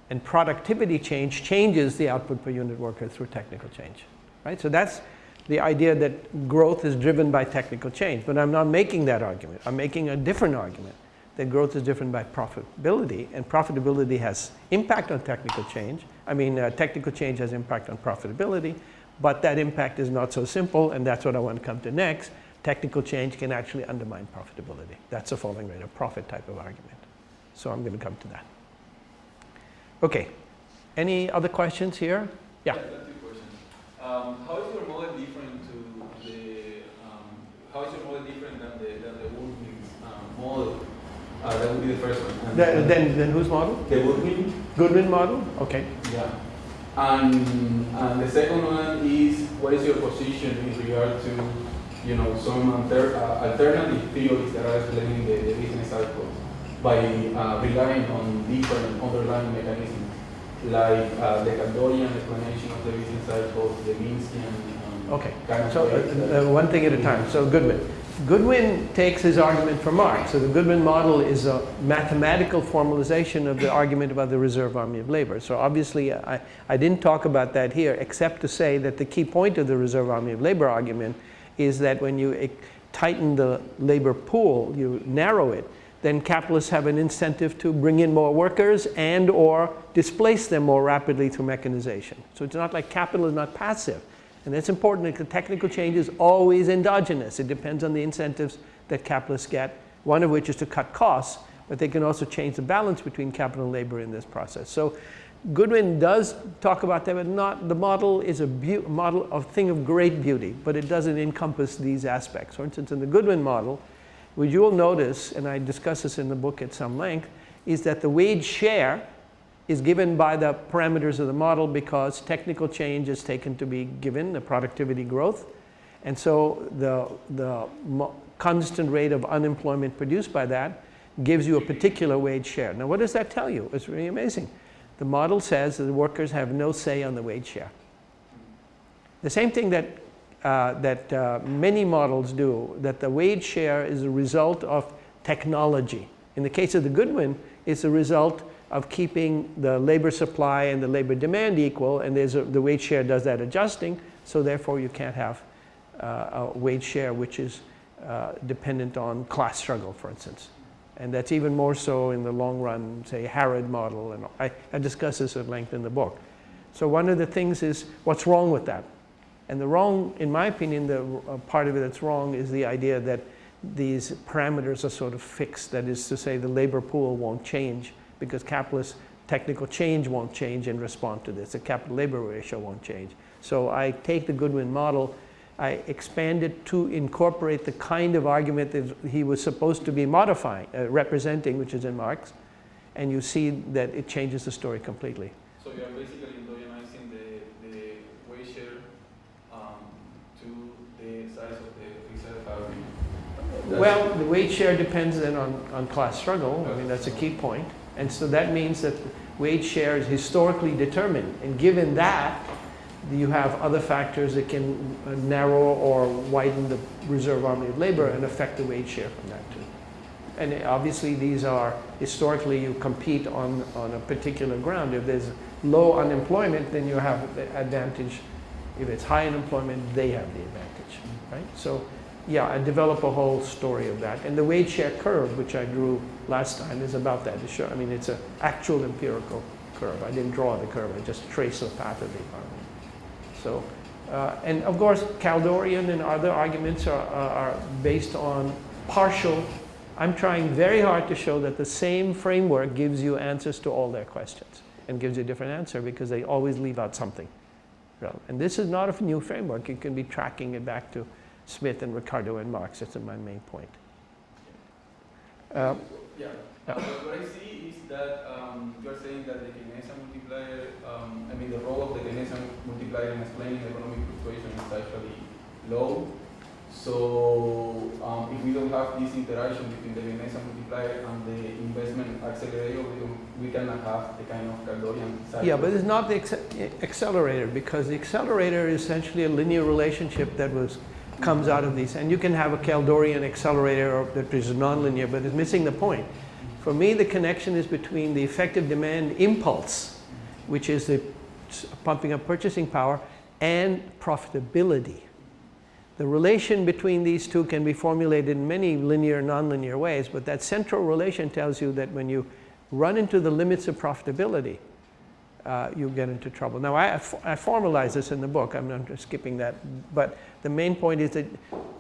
and productivity change changes the output per unit worker through technical change. Right? So that's the idea that growth is driven by technical change. But I'm not making that argument. I'm making a different argument that growth is driven by profitability, and profitability has impact on technical change. I mean, uh, technical change has impact on profitability, but that impact is not so simple, and that's what I want to come to next technical change can actually undermine profitability. That's a falling rate of profit type of argument. So I'm going to come to that. Okay. Any other questions here? Yeah. yeah. Um, how is your model different to the? Um, how is your model different than the than the Goodwin's um, model? Uh, that would be the first one. The, then, then whose model? The Goodwin. Goodwin model. Okay. Yeah. And, and the second one is what is your position in regard to you know, some alter, uh, alternative theories that are explaining the, the business cycles by uh, relying on different underlying mechanisms, like uh, the Kaldorian explanation of the business cycle, the Minskian. Um, okay, kind of so uh, uh, one thing at a time. So Goodwin. Goodwin takes his argument from Marx. So the Goodwin model is a mathematical formalization of the argument about the reserve army of labor. So obviously I, I didn't talk about that here except to say that the key point of the reserve army of labor argument is that when you tighten the labor pool, you narrow it, then capitalists have an incentive to bring in more workers and or displace them more rapidly through mechanization. So it's not like capital is not passive. And it's important. That the technical change is always endogenous. It depends on the incentives that capitalists get, one of which is to cut costs, but they can also change the balance between capital and labor in this process. So Goodwin does talk about that, but not, the model is a model of thing of great beauty, but it doesn't encompass these aspects. For instance, in the Goodwin model, which you will notice, and I discuss this in the book at some length, is that the wage share is given by the parameters of the model because technical change is taken to be given, the productivity growth. And so the, the constant rate of unemployment produced by that gives you a particular wage share. Now what does that tell you? It's really amazing. The model says that the workers have no say on the wage share. The same thing that uh, that uh, many models do, that the wage share is a result of technology. In the case of the Goodwin, it's a result of keeping the labor supply and the labor demand equal, and there's a, the wage share does that adjusting, so therefore you can't have uh, a wage share which is uh, dependent on class struggle, for instance. And that's even more so in the long run, say, Harrod model, and I, I discuss this at length in the book. So one of the things is, what's wrong with that? And the wrong, in my opinion, the uh, part of it that's wrong is the idea that these parameters are sort of fixed. That is to say, the labor pool won't change because capitalist technical change won't change in response to this. The capital labor ratio won't change. So I take the Goodwin model, I expand it to incorporate the kind of argument that he was supposed to be modifying, uh, representing, which is in Marx, and you see that it changes the story completely. So you're basically endogenizing the, the wage share um, to the size of the reserve value. Well, the wage share depends then on, on class struggle. I mean, that's a key point. And so that means that wage share is historically determined. And given that, you have other factors that can uh, narrow or widen the reserve army of labor and affect the wage share from that too. And obviously these are, historically you compete on, on a particular ground. If there's low unemployment, then you have the advantage. If it's high unemployment, they have the advantage, right? So yeah, I develop a whole story of that. And the wage share curve, which I drew last time, is about that. Show, I mean, it's an actual empirical curve. I didn't draw the curve, I just traced the path of the economy. So, uh, and of course, Kaldorian and other arguments are, are, based on partial. I'm trying very hard to show that the same framework gives you answers to all their questions and gives you a different answer because they always leave out something. And this is not a new framework. You can be tracking it back to Smith and Ricardo and Marx. That's my main point. Um, yeah. yeah. what I see is that um, you're saying that the Keynesian multiplier, um, I mean the role of the Keynesian multiplier in explaining economic fluctuation is actually low. So um, if we don't have this interaction between the Keynesian multiplier and the investment accelerator, we, we cannot have the kind of Kaldorian cycle. Yeah, but it's not the accelerator because the accelerator is essentially a linear relationship that was comes out of these. And you can have a Kaldorian accelerator that is nonlinear, but it's missing the point. For me, the connection is between the effective demand impulse, which is the pumping up purchasing power, and profitability. The relation between these two can be formulated in many linear, nonlinear ways, but that central relation tells you that when you run into the limits of profitability, uh, you get into trouble. Now, I, I formalize this in the book. I'm not skipping that. But the main point is that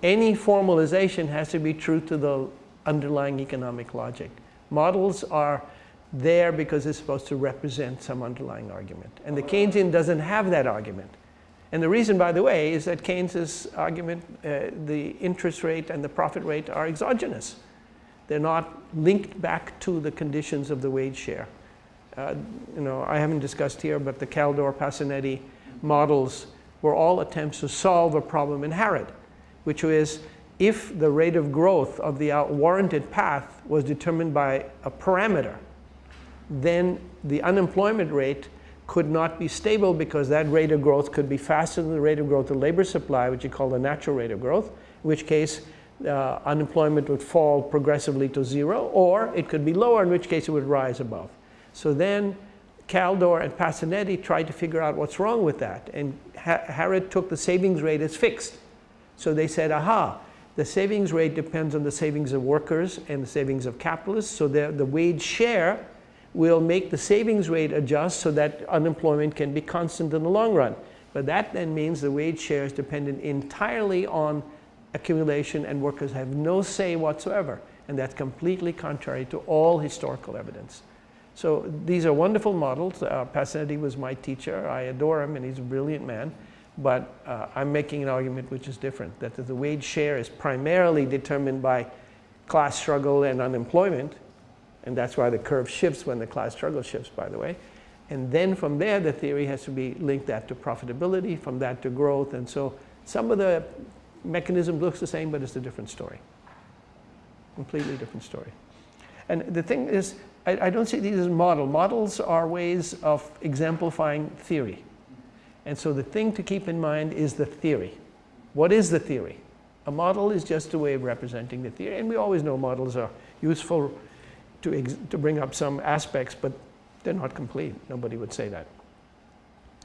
any formalization has to be true to the underlying economic logic. Models are there because it's supposed to represent some underlying argument. And the Keynesian doesn't have that argument. And the reason, by the way, is that Keynes's argument, uh, the interest rate and the profit rate are exogenous. They're not linked back to the conditions of the wage share uh, you know, I haven't discussed here, but the Kaldor Pasinetti models were all attempts to solve a problem in Harrod, which was if the rate of growth of the warranted path was determined by a parameter, then the unemployment rate could not be stable because that rate of growth could be faster than the rate of growth of labor supply, which you call the natural rate of growth, in which case uh, unemployment would fall progressively to zero, or it could be lower, in which case it would rise above. So then Kaldor and Pasinetti tried to figure out what's wrong with that. And ha Harrod took the savings rate as fixed. So they said, aha, the savings rate depends on the savings of workers and the savings of capitalists. So the, the wage share will make the savings rate adjust so that unemployment can be constant in the long run. But that then means the wage share is dependent entirely on accumulation and workers have no say whatsoever. And that's completely contrary to all historical evidence. So these are wonderful models. Uh, was my teacher. I adore him and he's a brilliant man. But uh, I'm making an argument which is different, that the wage share is primarily determined by class struggle and unemployment. And that's why the curve shifts when the class struggle shifts, by the way. And then from there, the theory has to be linked that to profitability, from that to growth. And so some of the mechanism looks the same, but it's a different story. Completely different story. And the thing is, I, I don't see these as model. Models are ways of exemplifying theory. And so the thing to keep in mind is the theory. What is the theory? A model is just a way of representing the theory. And we always know models are useful to, to bring up some aspects, but they're not complete. Nobody would say that.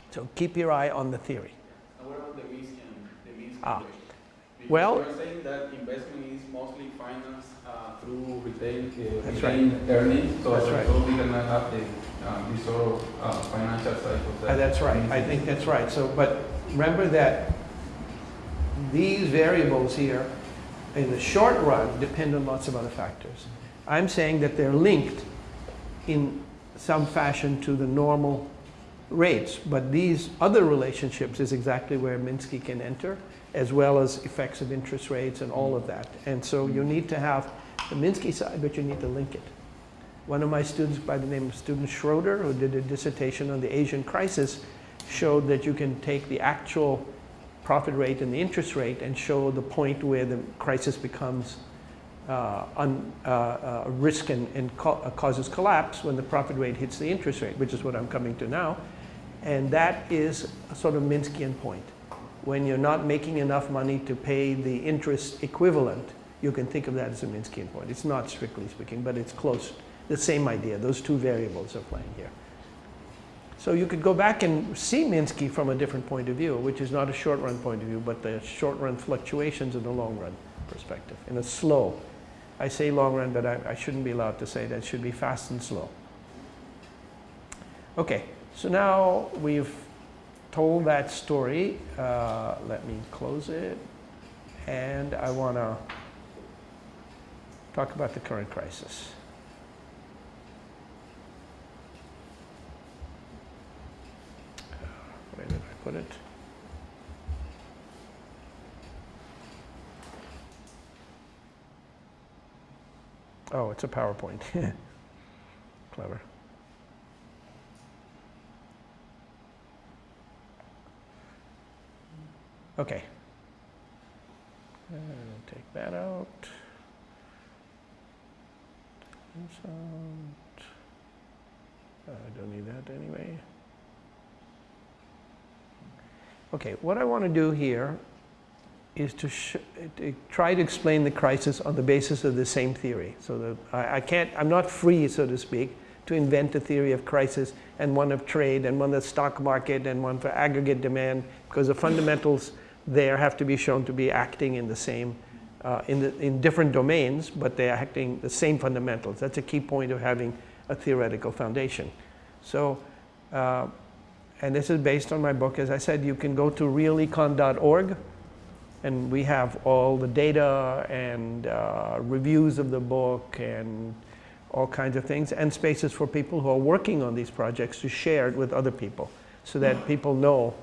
So keep your eye on the theory. And what about the Minsky, the Minsky Ah. Because Well- you're saying that investment is mostly financed uh, through retained, uh, That's retained earnings, so That's right. we cannot have the, um, this sort of uh, financial cycles. Uh, That's right, I think that's right. So, but remember that these variables here, in the short run, depend on lots of other factors. I'm saying that they're linked in some fashion to the normal rates, but these other relationships is exactly where Minsky can enter, as well as effects of interest rates and all of that. And so you need to have the Minsky side, but you need to link it. One of my students by the name of student Schroeder, who did a dissertation on the Asian crisis, showed that you can take the actual profit rate and the interest rate and show the point where the crisis becomes uh, un, uh, uh, risk and, and co uh, causes collapse when the profit rate hits the interest rate, which is what I'm coming to now. And that is a sort of Minskian point. When you're not making enough money to pay the interest equivalent, you can think of that as a Minskian point. It's not strictly speaking, but it's close. The same idea. Those two variables are playing here. So you could go back and see Minsky from a different point of view, which is not a short run point of view, but the short run fluctuations in the long run perspective, in a slow. I say long run, but I, I shouldn't be allowed to say that. It should be fast and slow. Okay, so now we've told that story. Uh, let me close it. And I want to talk about the current crisis. Where did I put it? Oh, it's a PowerPoint. (laughs) Clever. Okay. And take that out. Out. Uh, I don't need that anyway. Okay, what I want to do here is to, to try to explain the crisis on the basis of the same theory. So that I, I can't, I'm not free, so to speak, to invent a theory of crisis and one of trade and one of the stock market and one for aggregate demand because the fundamentals there have to be shown to be acting in the same, uh, in, the, in different domains, but they're acting the same fundamentals. That's a key point of having a theoretical foundation. So, uh, and this is based on my book. As I said, you can go to realecon.org and we have all the data and uh, reviews of the book and all kinds of things and spaces for people who are working on these projects to share it with other people so that people know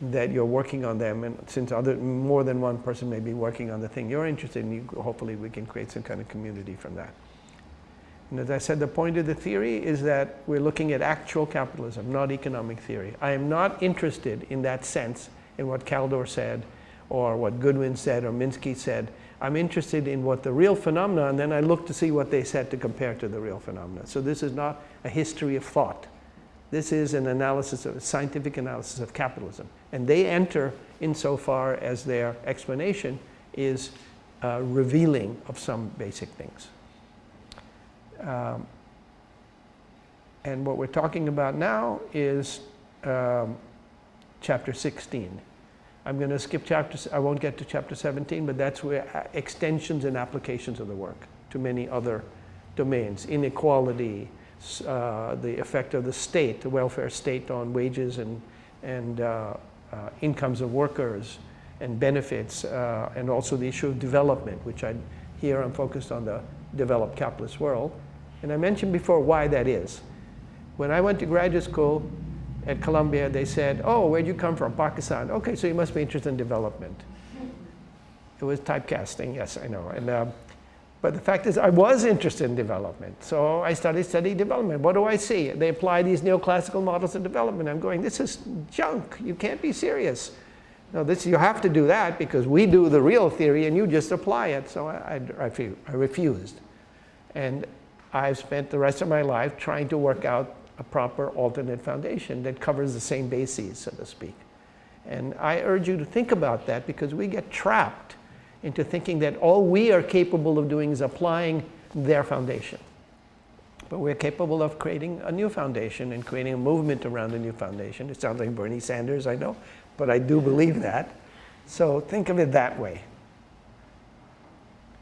that you're working on them and since other more than one person may be working on the thing you're interested in you, hopefully we can create some kind of community from that. And as I said the point of the theory is that we're looking at actual capitalism not economic theory. I am not interested in that sense in what Kaldor said or what Goodwin said or Minsky said. I'm interested in what the real phenomena and then I look to see what they said to compare to the real phenomena. So this is not a history of thought this is an analysis of a scientific analysis of capitalism. And they enter insofar as their explanation is uh, revealing of some basic things. Um, and what we're talking about now is um, chapter 16. I'm going to skip chapter, I won't get to chapter 17, but that's where uh, extensions and applications of the work to many other domains. Inequality, uh, the effect of the state, the welfare state on wages and, and uh, uh, incomes of workers and benefits, uh, and also the issue of development, which I, here I'm focused on the developed capitalist world. And I mentioned before why that is. When I went to graduate school, at Columbia, they said, oh, where'd you come from? Pakistan. Okay, so you must be interested in development. It was typecasting, yes, I know. And, uh, but the fact is, I was interested in development. So I started studying development. What do I see? They apply these neoclassical models of development. I'm going, this is junk. You can't be serious. No, this, you have to do that because we do the real theory and you just apply it. So I, I, I refused. And I've spent the rest of my life trying to work out a proper alternate foundation that covers the same bases, so to speak. And I urge you to think about that because we get trapped into thinking that all we are capable of doing is applying their foundation. But we're capable of creating a new foundation and creating a movement around a new foundation. It sounds like Bernie Sanders, I know, but I do believe that. So think of it that way.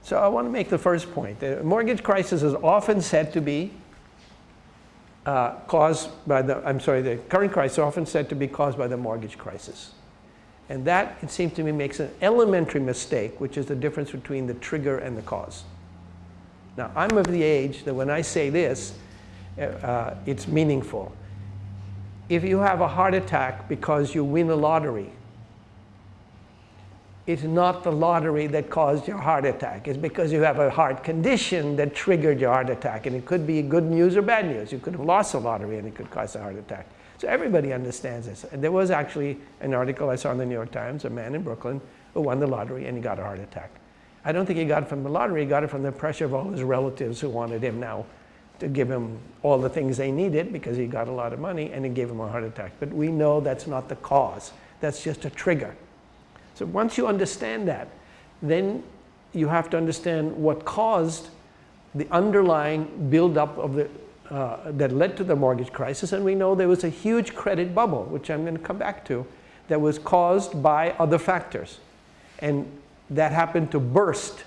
So I want to make the first point. The mortgage crisis is often said to be uh, caused by the, I'm sorry, the current crisis is often said to be caused by the mortgage crisis. And that, it seems to me, makes an elementary mistake, which is the difference between the trigger and the cause. Now, I'm of the age that when I say this, uh, uh it's meaningful. If you have a heart attack because you win a lottery, it's not the lottery that caused your heart attack. It's because you have a heart condition that triggered your heart attack. And it could be good news or bad news. You could have lost a lottery and it could cause a heart attack. So everybody understands this. And there was actually an article I saw in the New York Times, a man in Brooklyn who won the lottery and he got a heart attack. I don't think he got it from the lottery, he got it from the pressure of all his relatives who wanted him now to give him all the things they needed because he got a lot of money and it gave him a heart attack. But we know that's not the cause. That's just a trigger. So once you understand that, then you have to understand what caused the underlying buildup of the, uh, that led to the mortgage crisis. And we know there was a huge credit bubble, which I'm going to come back to, that was caused by other factors. And that happened to burst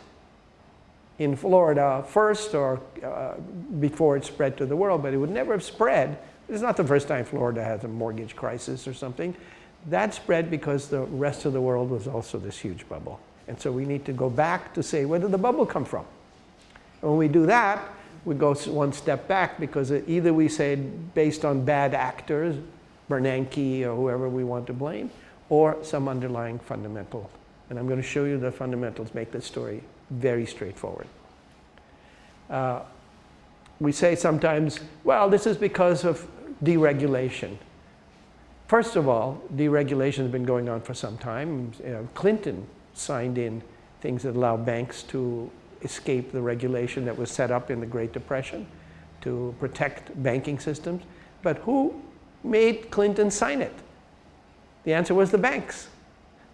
in Florida first or uh, before it spread to the world, but it would never have spread. It's not the first time Florida has a mortgage crisis or something. That spread because the rest of the world was also this huge bubble. And so we need to go back to say, where did the bubble come from? When we do that, we go one step back because either we say based on bad actors, Bernanke or whoever we want to blame, or some underlying fundamental. And I'm going to show you the fundamentals make this story very straightforward. Uh, we say sometimes, well, this is because of deregulation. First of all, deregulation has been going on for some time. Know, Clinton signed in things that allow banks to escape the regulation that was set up in the Great Depression to protect banking systems. But who made Clinton sign it? The answer was the banks.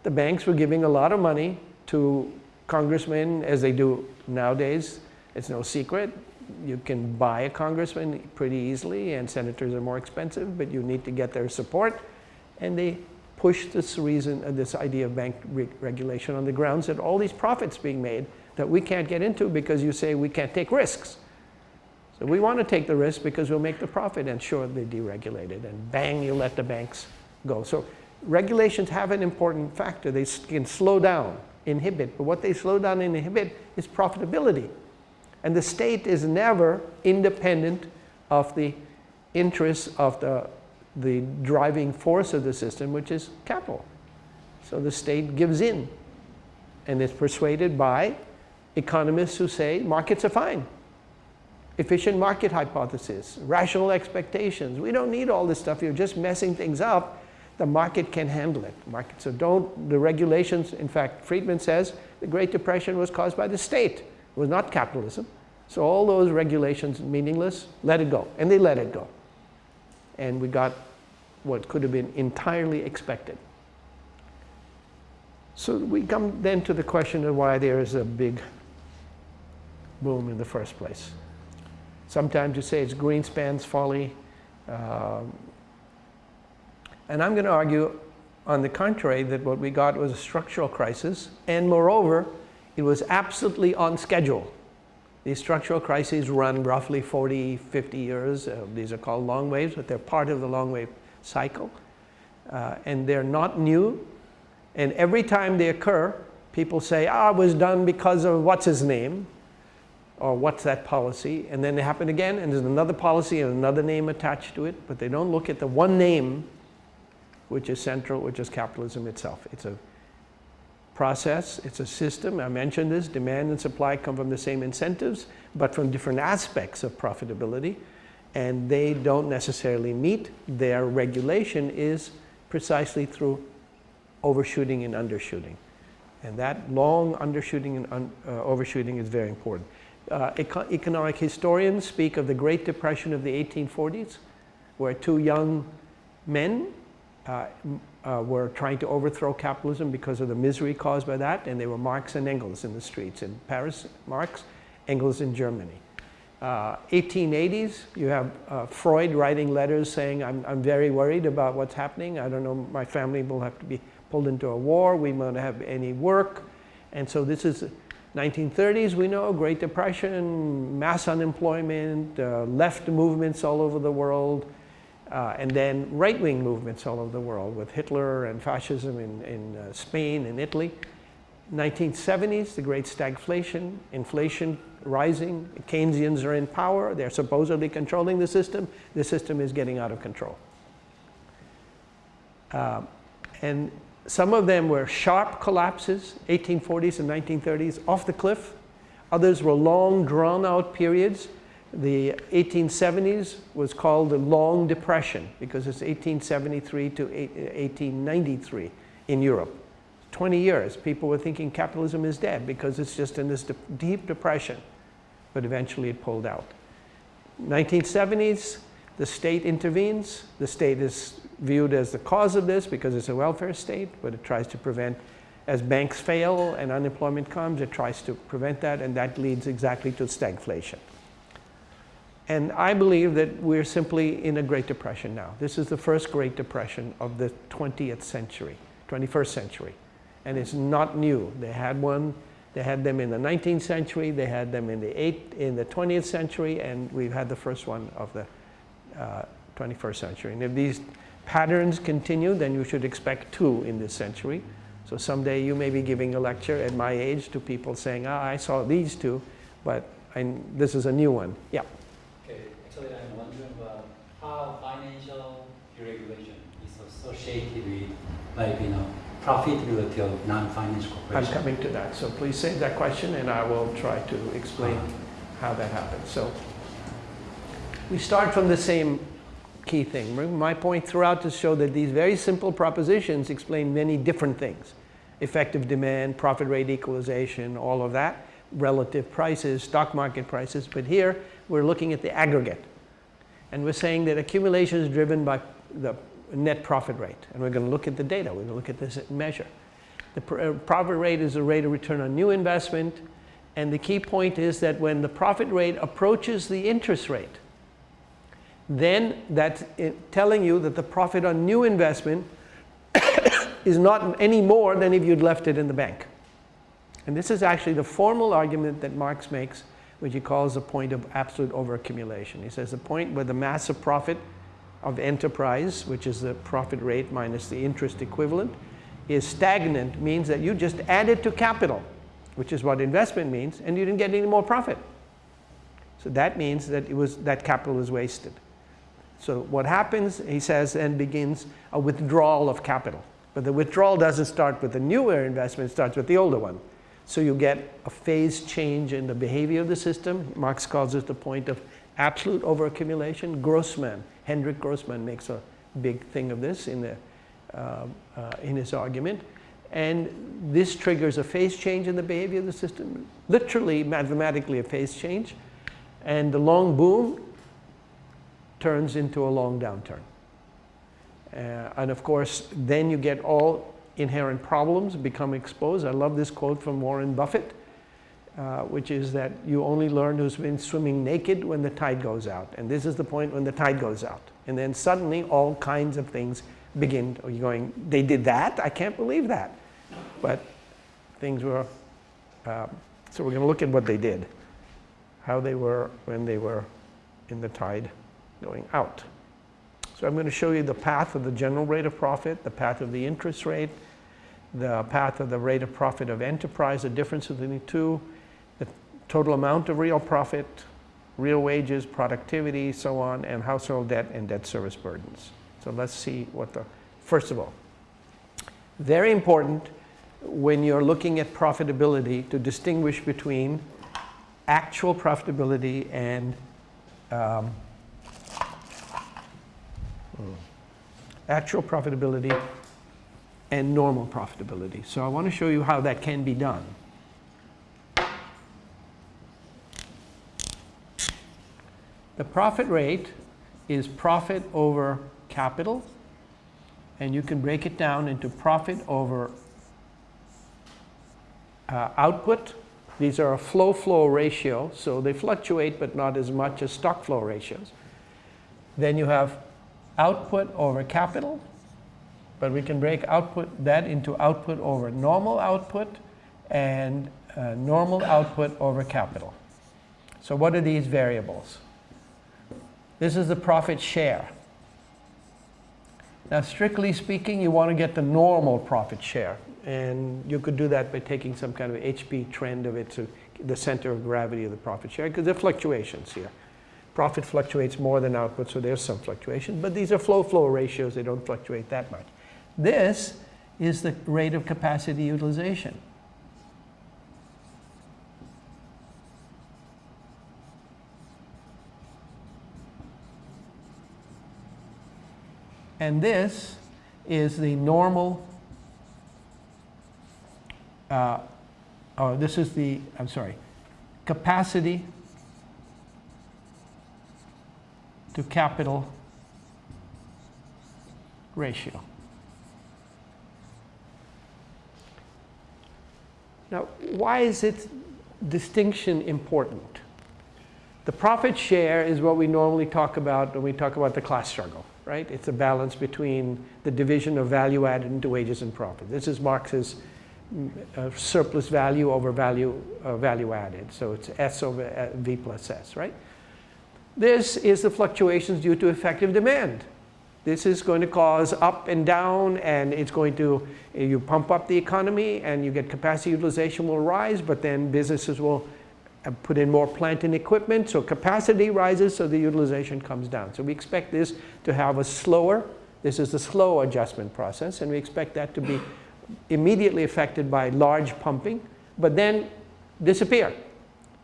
The banks were giving a lot of money to congressmen, as they do nowadays. It's no secret. You can buy a congressman pretty easily, and senators are more expensive, but you need to get their support. And they push this reason, uh, this idea of bank re regulation on the grounds that all these profits being made that we can't get into because you say we can't take risks. So we want to take the risk because we'll make the profit and sure they deregulated and bang, you let the banks go. So regulations have an important factor. They can slow down, inhibit, but what they slow down and inhibit is profitability. And the state is never independent of the interests of the, the driving force of the system, which is capital. So the state gives in and is persuaded by economists who say markets are fine. Efficient market hypothesis, rational expectations. We don't need all this stuff. You're just messing things up. The market can handle it. Market, so don't, the regulations, in fact, Friedman says the Great Depression was caused by the state. It was not capitalism. So all those regulations meaningless, let it go. And they let it go. And we got what could have been entirely expected. So we come then to the question of why there is a big boom in the first place. Sometimes you say it's Greenspan's folly. Um, and I'm going to argue, on the contrary, that what we got was a structural crisis. And moreover, it was absolutely on schedule. These structural crises run roughly 40, 50 years. Uh, these are called long waves, but they're part of the long wave cycle. Uh, and they're not new. And every time they occur, people say, ah, it was done because of what's his name, or what's that policy. And then they happen again, and there's another policy and another name attached to it. But they don't look at the one name, which is central, which is capitalism itself. It's a process, it's a system. I mentioned this, demand and supply come from the same incentives, but from different aspects of profitability. And they don't necessarily meet. Their regulation is precisely through overshooting and undershooting. And that long undershooting and un, uh, overshooting is very important. Uh, eco economic historians speak of the Great Depression of the 1840s, where two young men uh, uh, were trying to overthrow capitalism because of the misery caused by that, and they were Marx and Engels in the streets. In Paris, Marx, Engels in Germany. 1880s, uh, you have uh, Freud writing letters saying, I'm, I'm very worried about what's happening. I don't know, my family will have to be pulled into a war. We won't have any work. And so this is 1930s, we know, Great Depression, mass unemployment, uh, left movements all over the world, uh, and then right-wing movements all over the world with Hitler and fascism in, in uh, Spain and Italy. 1970s, the great stagflation, inflation rising, Keynesians are in power, they're supposedly controlling the system, the system is getting out of control. Uh, and some of them were sharp collapses, 1840s and 1930s, off the cliff. Others were long, drawn-out periods the 1870s was called the Long Depression because it's 1873 to 1893 in Europe. 20 years, people were thinking capitalism is dead because it's just in this de deep depression, but eventually it pulled out. 1970s, the state intervenes. The state is viewed as the cause of this because it's a welfare state, but it tries to prevent, as banks fail and unemployment comes, it tries to prevent that, and that leads exactly to stagflation. And I believe that we're simply in a Great Depression now. This is the first Great Depression of the 20th century, 21st century. And it's not new. They had one, they had them in the 19th century, they had them in the, eight, in the 20th century, and we've had the first one of the uh, 21st century. And if these patterns continue, then you should expect two in this century. So someday you may be giving a lecture at my age to people saying, ah, I saw these two, but I, this is a new one. Yeah. Okay, actually, I'm wondering about how financial deregulation is associated with, like, you know, profitability of non-financial corporations. I'm coming to that. So please save that question and I will try to explain uh-huh. how that happens. So we start from the same key thing. My point throughout is to show that these very simple propositions explain many different things. Effective demand, profit rate equalization, all of that, relative prices, stock market prices. But here, we're looking at the aggregate. And we're saying that accumulation is driven by the net profit rate. And we're going to look at the data. We're going to look at this measure. The uh, profit rate is the rate of return on new investment. And the key point is that when the profit rate approaches the interest rate, then that's telling you that the profit on new investment (coughs) is not any more than if you'd left it in the bank. And this is actually the formal argument that Marx makes which he calls the point of absolute overaccumulation. He says the point where the massive profit of enterprise, which is the profit rate minus the interest equivalent, is stagnant means that you just added to capital, which is what investment means, and you didn't get any more profit. So that means that it was that capital is wasted. So what happens, he says, then begins a withdrawal of capital. But the withdrawal doesn't start with the newer investment, it starts with the older one. So you get a phase change in the behavior of the system. Marx calls it the point of absolute overaccumulation. Grossman, Henryk Grossman makes a big thing of this in, the, uh, uh, in his argument. And this triggers a phase change in the behavior of the system, literally mathematically a phase change. And the long boom turns into a long downturn. Uh, and of course, then you get all inherent problems become exposed. I love this quote from Warren Buffett, uh, which is that you only learn who's been swimming naked when the tide goes out. And this is the point when the tide goes out. And then suddenly all kinds of things begin, you're going, they did that? I can't believe that. But things were, um, so we're going to look at what they did, how they were when they were in the tide going out. So I'm going to show you the path of the general rate of profit, the path of the interest rate, the path of the rate of profit of enterprise, the difference between the two, the total amount of real profit, real wages, productivity, so on, and household debt and debt service burdens. So let's see what the, first of all, very important when you're looking at profitability to distinguish between actual profitability and um, actual profitability and normal profitability. So I want to show you how that can be done. The profit rate is profit over capital and you can break it down into profit over uh, output. These are a flow-flow ratio, so they fluctuate but not as much as stock flow ratios. Then you have output over capital, but we can break output that into output over normal output and uh, normal output over capital. So what are these variables? This is the profit share. Now, strictly speaking, you want to get the normal profit share. And you could do that by taking some kind of HP trend of it to the center of gravity of the profit share, because there are fluctuations here. Profit fluctuates more than output, so there's some fluctuation. But these are flow-flow ratios. They don't fluctuate that much. This is the rate of capacity utilization. And this is the normal, uh, oh, this is the, I'm sorry, capacity to capital ratio. Now, why is it distinction important? The profit share is what we normally talk about when we talk about the class struggle, right? It's a balance between the division of value added into wages and profit. This is Marx's uh, surplus value over value, uh, value added. So it's S over uh, V plus S, right? This is the fluctuations due to effective demand. This is going to cause up and down and it's going to, you pump up the economy and you get capacity utilization will rise, but then businesses will uh, put in more plant and equipment. So capacity rises, so the utilization comes down. So we expect this to have a slower, this is the slow adjustment process, and we expect that to be immediately affected by large pumping, but then disappear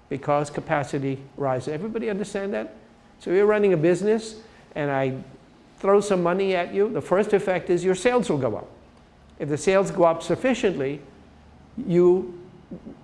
because capacity rises. Everybody understand that? So you're running a business and I throw some money at you, the first effect is your sales will go up. If the sales go up sufficiently, you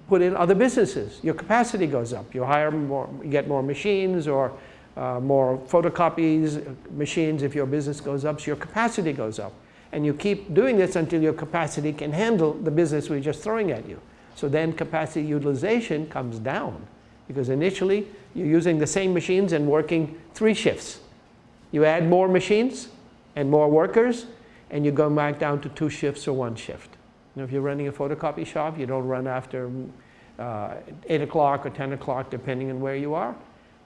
put in other businesses. Your capacity goes up. You hire more, you get more machines or uh, more photocopies machines if your business goes up, so your capacity goes up. And you keep doing this until your capacity can handle the business we're just throwing at you. So then capacity utilization comes down because initially you're using the same machines and working three shifts. You add more machines and more workers and you go back down to two shifts or one shift. Know, if you're running a photocopy shop, you don't run after uh, 8 o'clock or 10 o'clock depending on where you are.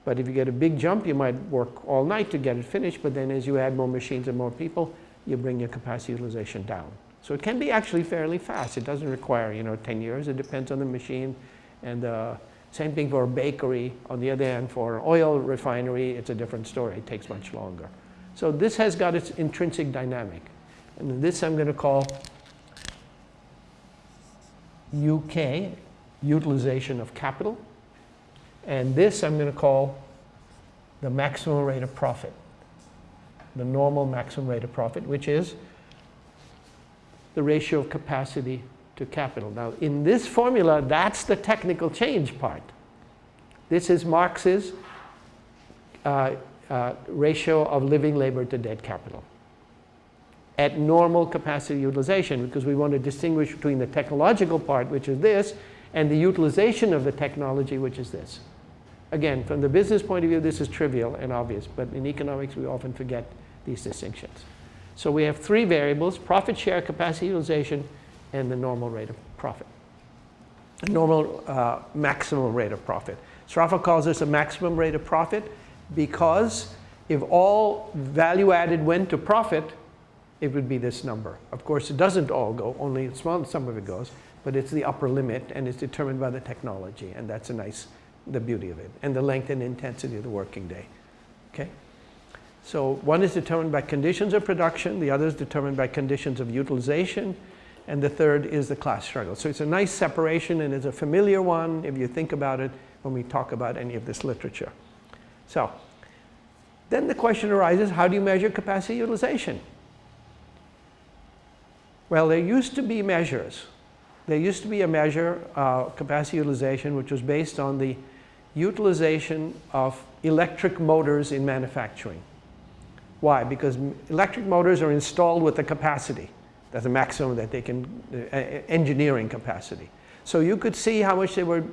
But if you get a big jump, you might work all night to get it finished, but then as you add more machines and more people, you bring your capacity utilization down. So it can be actually fairly fast. It doesn't require, you know, 10 years. It depends on the machine and uh, same thing for a bakery. On the other hand, for an oil refinery, it's a different story. It takes much longer. So this has got its intrinsic dynamic. And this I'm going to call UK, utilization of capital. And this I'm going to call the maximum rate of profit, the normal maximum rate of profit, which is the ratio of capacity to capital. Now, in this formula, that's the technical change part. This is Marx's uh, uh, ratio of living labor to dead capital. at normal capacity utilization because we want to distinguish between the technological part, which is this, and the utilization of the technology, which is this. Again, from the business point of view, this is trivial and obvious, but in economics, we often forget these distinctions. So we have three variables, profit share, capacity utilization, and the normal rate of profit. The normal uh, maximum rate of profit. Sraffa calls this a maximum rate of profit because if all value added went to profit, it would be this number. Of course, it doesn't all go, only a small some of it goes, but it's the upper limit and it's determined by the technology, and that's a nice, the beauty of it, and the length and intensity of the working day. Okay? So one is determined by conditions of production, the other is determined by conditions of utilization, and the third is the class struggle. So it's a nice separation and it's a familiar one if you think about it when we talk about any of this literature. So then the question arises, how do you measure capacity utilization? Well, there used to be measures. There used to be a measure, uh, capacity utilization, which was based on the utilization of electric motors in manufacturing. Why? Because electric motors are installed with a capacity. That's the maximum that they can, uh, engineering capacity. So you could see how much they were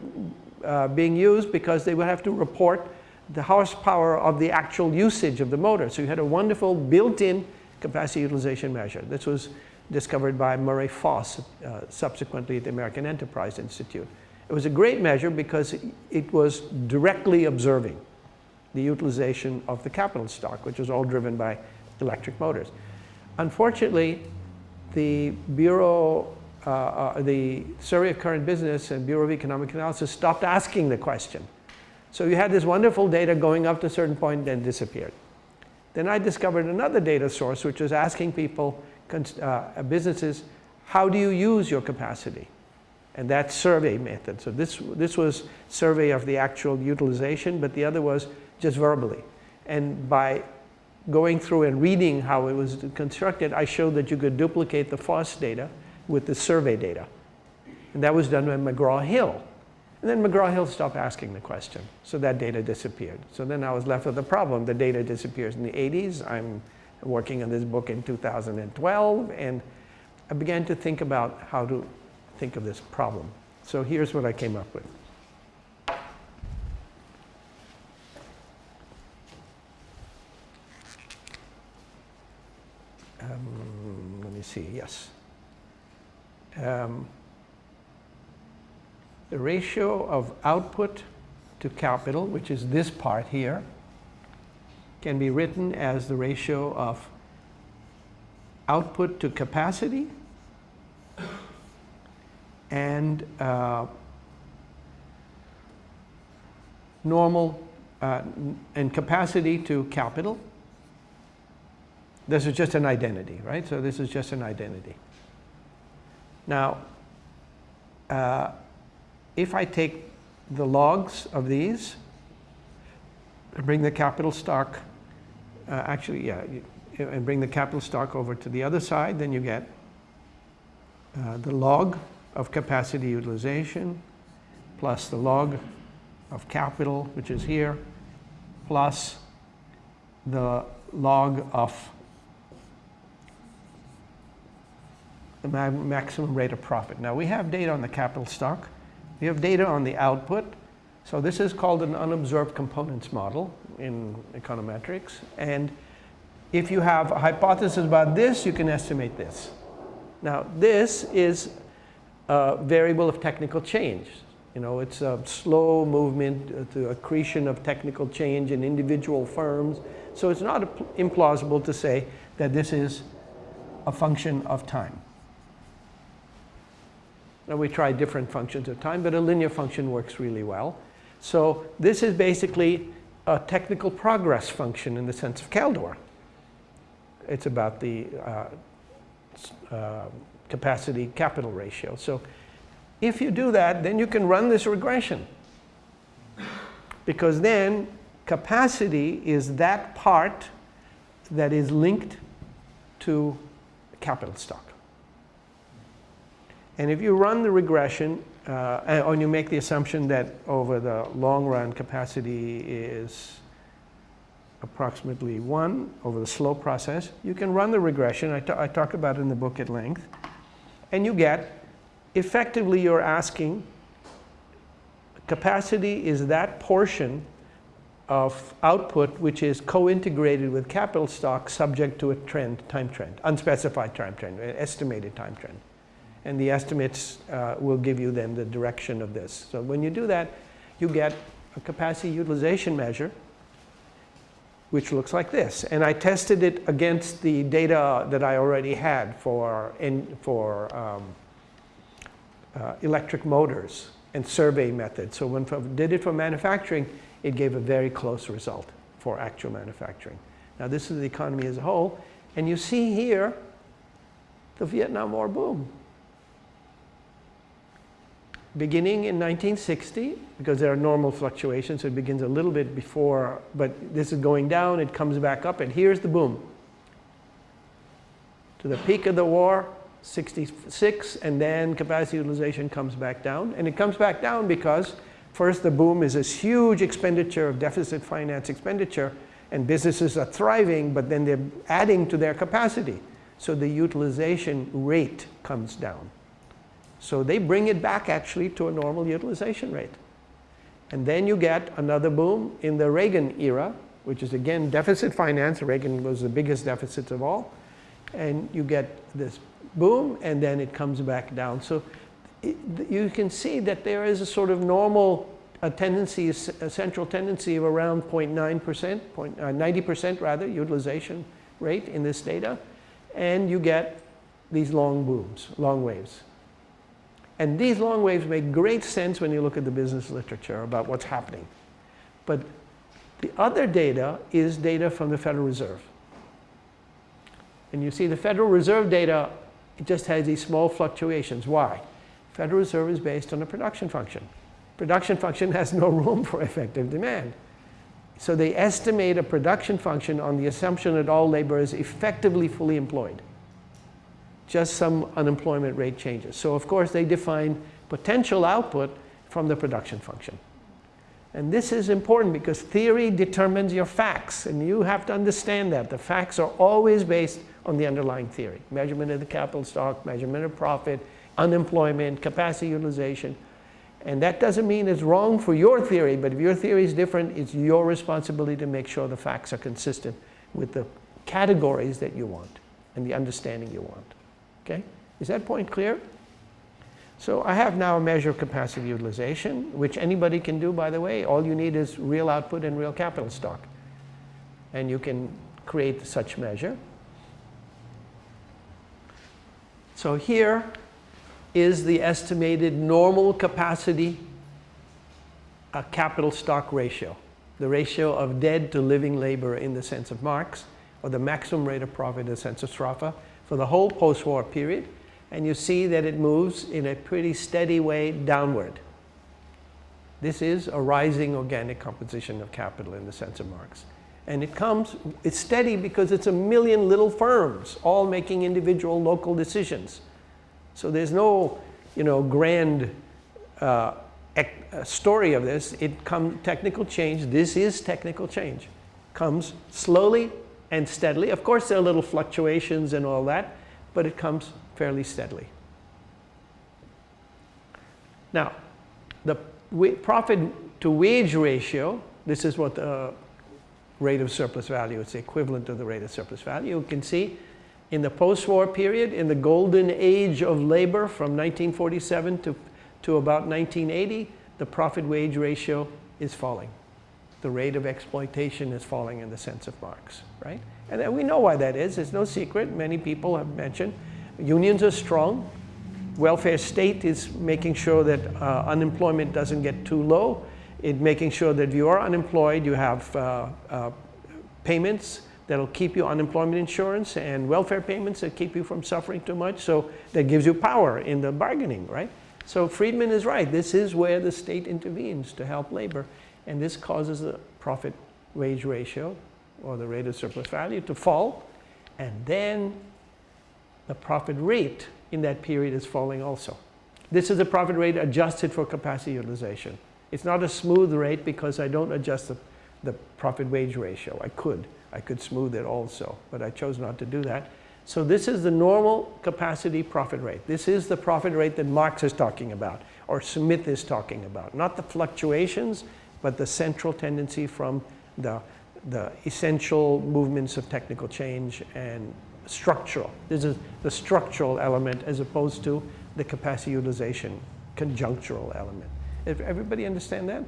uh, being used because they would have to report the horsepower of the actual usage of the motor. So you had a wonderful built-in capacity utilization measure. This was discovered by Murray Foss uh, subsequently at the American Enterprise Institute. It was a great measure because it was directly observing the utilization of the capital stock, which was all driven by electric motors. Unfortunately, the Bureau, uh, uh, the Survey of Current Business and Bureau of Economic Analysis stopped asking the question. So you had this wonderful data going up to a certain point, then disappeared. Then I discovered another data source, which was asking people, uh, businesses, how do you use your capacity? And that survey method. So this, this was survey of the actual utilization, but the other was just verbally. And by going through and reading how it was constructed, I showed that you could duplicate the Foss data with the survey data. And that was done by McGraw-Hill. And then McGraw-Hill stopped asking the question. So that data disappeared. So then I was left with a problem. The data disappears in the 80s. I'm working on this book in 2012. And I began to think about how to think of this problem. So here's what I came up with. Um, let me see, yes. Um, the ratio of output to capital, which is this part here, can be written as the ratio of output to capacity and uh, normal uh, and capacity to capital. This is just an identity, right? So this is just an identity. Now, uh, if I take the logs of these and bring the capital stock, uh, actually, yeah, and bring the capital stock over to the other side, then you get uh, the log of capacity utilization plus the log of capital, which is here, plus the log of the maximum rate of profit. Now we have data on the capital stock. We have data on the output. So this is called an unobserved components model in econometrics. And if you have a hypothesis about this, you can estimate this. Now this is a variable of technical change. You know, it's a slow movement uh, to accretion of technical change in individual firms. So it's not implausible to say that this is a function of time. Now we try different functions of time, but a linear function works really well. So this is basically a technical progress function in the sense of Kaldor. It's about the uh, uh, capacity capital ratio. So if you do that, then you can run this regression. Because then capacity is that part that is linked to capital stock. And if you run the regression, uh, and you make the assumption that over the long run capacity is approximately 1 over the slow process. You can run the regression. I, I talk about it in the book at length. And you get, effectively you're asking, capacity is that portion of output which is co-integrated with capital stock subject to a trend, time trend, unspecified time trend, estimated time trend. And the estimates uh, will give you then the direction of this. So when you do that, you get a capacity utilization measure which looks like this. And I tested it against the data that I already had for, in, for um, uh, electric motors and survey method. So when I did it for manufacturing, it gave a very close result for actual manufacturing. Now this is the economy as a whole. And you see here the Vietnam War boom. Beginning in 1960, because there are normal fluctuations, so it begins a little bit before, but this is going down, it comes back up, and here's the boom. To the peak of the war, 66, and then capacity utilization comes back down. And it comes back down because First, the boom is this huge expenditure of deficit finance expenditure, and businesses are thriving, but then they're adding to their capacity. So the utilization rate comes down. So they bring it back actually to a normal utilization rate. And then you get another boom in the Reagan era, which is again deficit finance. Reagan was the biggest deficit of all. And you get this boom, and then it comes back down. So you can see that there is a sort of normal a tendency, a central tendency of around 0.9%, 90% uh, rather, utilization rate in this data. And you get these long booms, long waves. And these long waves make great sense when you look at the business literature about what's happening. But the other data is data from the Federal Reserve. And you see the Federal Reserve data, it just has these small fluctuations. Why? Federal Reserve is based on a production function. Production function has no room for effective demand. So they estimate a production function on the assumption that all labor is effectively fully employed. Just some unemployment rate changes. So of course they define potential output from the production function. And this is important because theory determines your facts and you have to understand that. The facts are always based on the underlying theory. Measurement of the capital stock, measurement of profit, unemployment, capacity utilization. And that doesn't mean it's wrong for your theory, but if your theory is different, it's your responsibility to make sure the facts are consistent with the categories that you want and the understanding you want. Okay? Is that point clear? So I have now a measure of capacity utilization, which anybody can do, by the way. All you need is real output and real capital stock. And you can create such measure. So here is the estimated normal capacity a capital stock ratio, the ratio of dead to living labor in the sense of Marx, or the maximum rate of profit in the sense of Sraffa, for the whole post-war period. And you see that it moves in a pretty steady way downward. This is a rising organic composition of capital in the sense of Marx. And it comes, it's steady because it's a million little firms all making individual local decisions. So there's no, you know, grand uh, uh, story of this. It comes technical change. This is technical change. Comes slowly and steadily. Of course, there are little fluctuations and all that, but it comes fairly steadily. Now, the profit to wage ratio, this is what the rate of surplus value, it's equivalent to the rate of surplus value. You can see in the post-war period, in the golden age of labor from 1947 to, to about 1980, the profit-wage ratio is falling. The rate of exploitation is falling in the sense of Marx, right? And we know why that is. It's no secret. Many people have mentioned unions are strong. Welfare state is making sure that uh, unemployment doesn't get too low. It making sure that if you are unemployed, you have uh, uh, payments that'll keep you unemployment insurance and welfare payments that keep you from suffering too much. So that gives you power in the bargaining, right? So Friedman is right. This is where the state intervenes to help labor. And this causes the profit wage ratio or the rate of surplus value to fall. And then the profit rate in that period is falling also. This is the profit rate adjusted for capacity utilization. It's not a smooth rate because I don't adjust the the profit wage ratio. I could. I could smooth it also, but I chose not to do that. So this is the normal capacity profit rate. This is the profit rate that Marx is talking about, or Smith is talking about. Not the fluctuations, but the central tendency from the, the essential movements of technical change and structural. This is the structural element as opposed to the capacity utilization conjunctural element. If everybody understand that?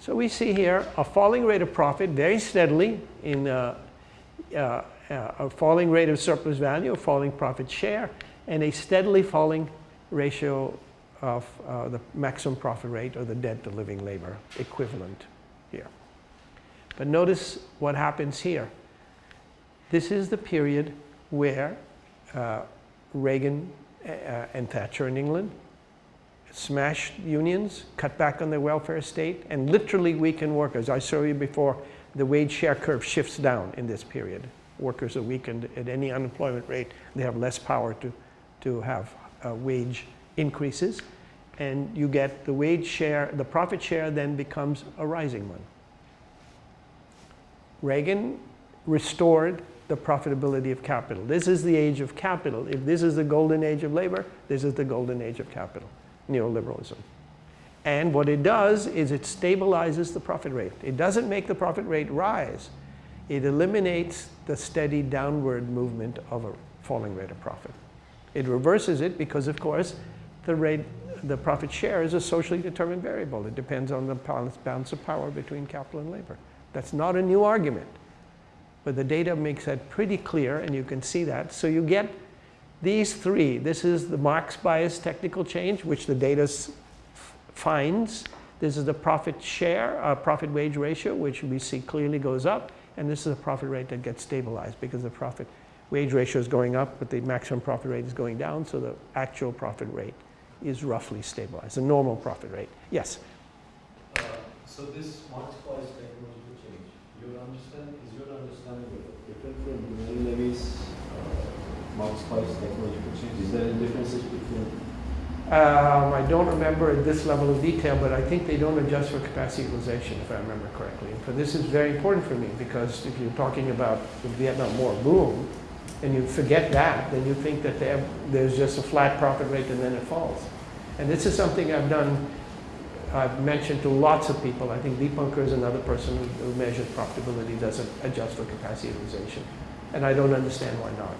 So we see here a falling rate of profit very steadily in uh, uh, uh, a falling rate of surplus value, a falling profit share, and a steadily falling ratio of uh, the maximum profit rate or the debt to living labor equivalent here. But notice what happens here. This is the period where uh, Reagan uh, and Thatcher in England smashed unions, cut back on the welfare state, and literally weakened workers. I showed you before, the wage share curve shifts down in this period. Workers are weakened at any unemployment rate. They have less power to, to have uh, wage increases. And you get the wage share, the profit share then becomes a rising one. Reagan restored the profitability of capital. This is the age of capital. If this is the golden age of labor, this is the golden age of capital, neoliberalism. And what it does is it stabilizes the profit rate. It doesn't make the profit rate rise. It eliminates the steady downward movement of a falling rate of profit. It reverses it because, of course, the rate, the profit share is a socially determined variable. It depends on the balance of power between capital and labor. That's not a new argument. But the data makes that pretty clear, and you can see that. So you get these three. This is the Marx bias technical change, which the data finds. This is the profit share, uh, profit wage ratio, which we see clearly goes up. And this is a profit rate that gets stabilized because the profit wage ratio is going up, but the maximum profit rate is going down. So the actual profit rate is roughly stabilized, a normal profit rate. Yes? Uh, so this bias technological change, your understanding, is your understanding different from Mary Levy's uh, bias technological change? Is there any differences between? Um, I don't remember at this level of detail, but I think they don't adjust for capacity utilization, if I remember correctly. And for this is very important for me because if you're talking about the Vietnam War boom, and you forget that, then you think that there's just a flat profit rate and then it falls. And this is something I've done, I've mentioned to lots of people. I think Deepankar is another person who measures profitability, doesn't adjust for capacity utilization. And I don't understand why not.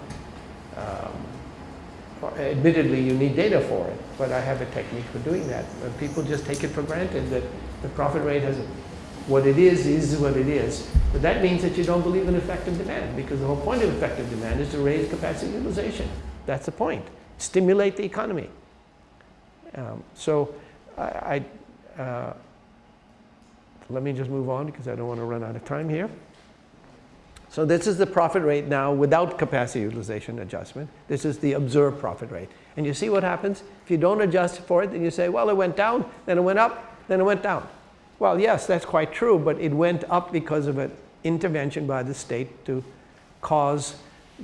Um, admittedly, you need data for it, but I have a technique for doing that. people just take it for granted that the profit rate has what it is, is what it is. But that means that you don't believe in effective demand because the whole point of effective demand is to raise capacity utilization. That's the point. Stimulate the economy. Um, so I, I uh, let me just move on because I don't want to run out of time here. So this is the profit rate now without capacity utilization adjustment. This is the observed profit rate. And you see what happens? If you don't adjust for it, then you say, well, it went down, then it went up, then it went down. Well, yes, that's quite true, but it went up because of an intervention by the state to cause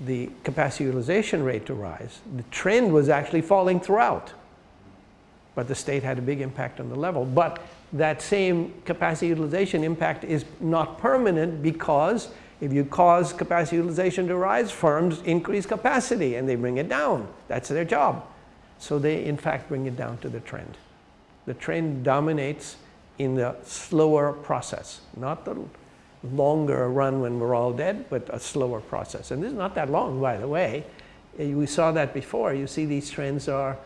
the capacity utilization rate to rise. The trend was actually falling throughout but the state had a big impact on the level. But that same capacity utilization impact is not permanent because if you cause capacity utilization to rise, firms increase capacity and they bring it down. That's their job. So they, in fact, bring it down to the trend. The trend dominates in the slower process, not the longer run when we're all dead, but a slower process. And this is not that long, by the way. We saw that before. You see these trends are,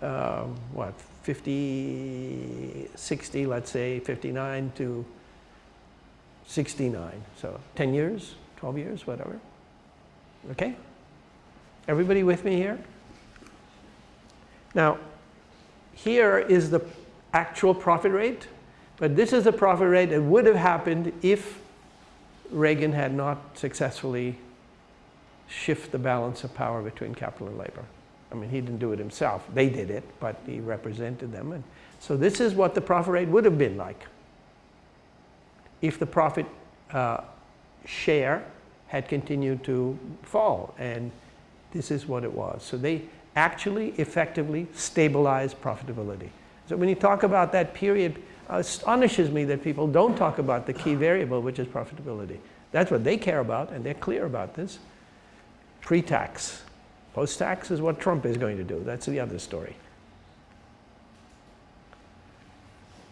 um, what, 50, 60, let's say 59 to 69. So 10 years, 12 years, whatever. Okay? Everybody with me here? Now, here is the actual profit rate, but this is the profit rate that would have happened if Reagan had not successfully shift the balance of power between capital and labor. I mean, he didn't do it himself. They did it, but he represented them. And so this is what the profit rate would have been like if the profit uh, share had continued to fall. And this is what it was. So they actually effectively stabilized profitability. So when you talk about that period astonishes me that people don't talk about the key variable, which is profitability. That's what they care about, and they're clear about this. Pre-tax. Post-tax is what Trump is going to do. That's the other story.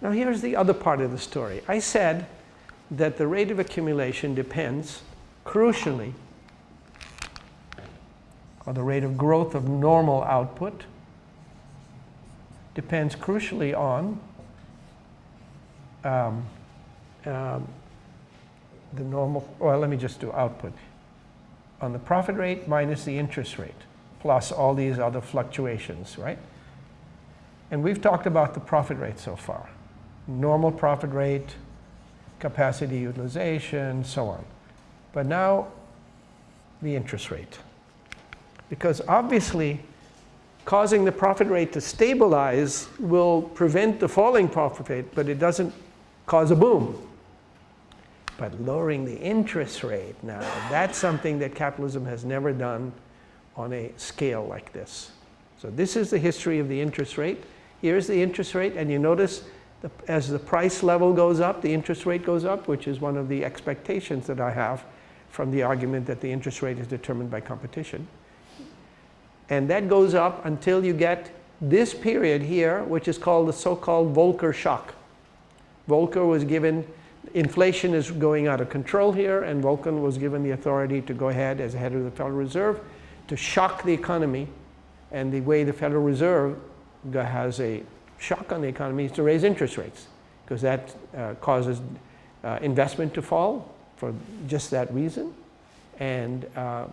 Now here's the other part of the story. I said that the rate of accumulation depends, crucially, on the rate of growth of normal output, depends crucially on um, um, the normal, well, let me just do output. On the profit rate minus the interest rate, plus all these other fluctuations, right? And we've talked about the profit rate so far. Normal profit rate, capacity utilization, so on. But now, the interest rate. Because obviously, causing the profit rate to stabilize will prevent the falling profit rate, but it doesn't cause a boom. But lowering the interest rate now, that's something that capitalism has never done on a scale like this. So this is the history of the interest rate. Here's the interest rate, and you notice the, as the price level goes up, the interest rate goes up, which is one of the expectations that I have from the argument that the interest rate is determined by competition. And that goes up until you get this period here, which is called the so-called Volcker shock. Volcker was given, inflation is going out of control here, and Volcker was given the authority to go ahead as head of the Federal Reserve to shock the economy. And the way the Federal Reserve has a shock on the economy is to raise interest rates, because that uh, causes uh, investment to fall for just that reason, and uh,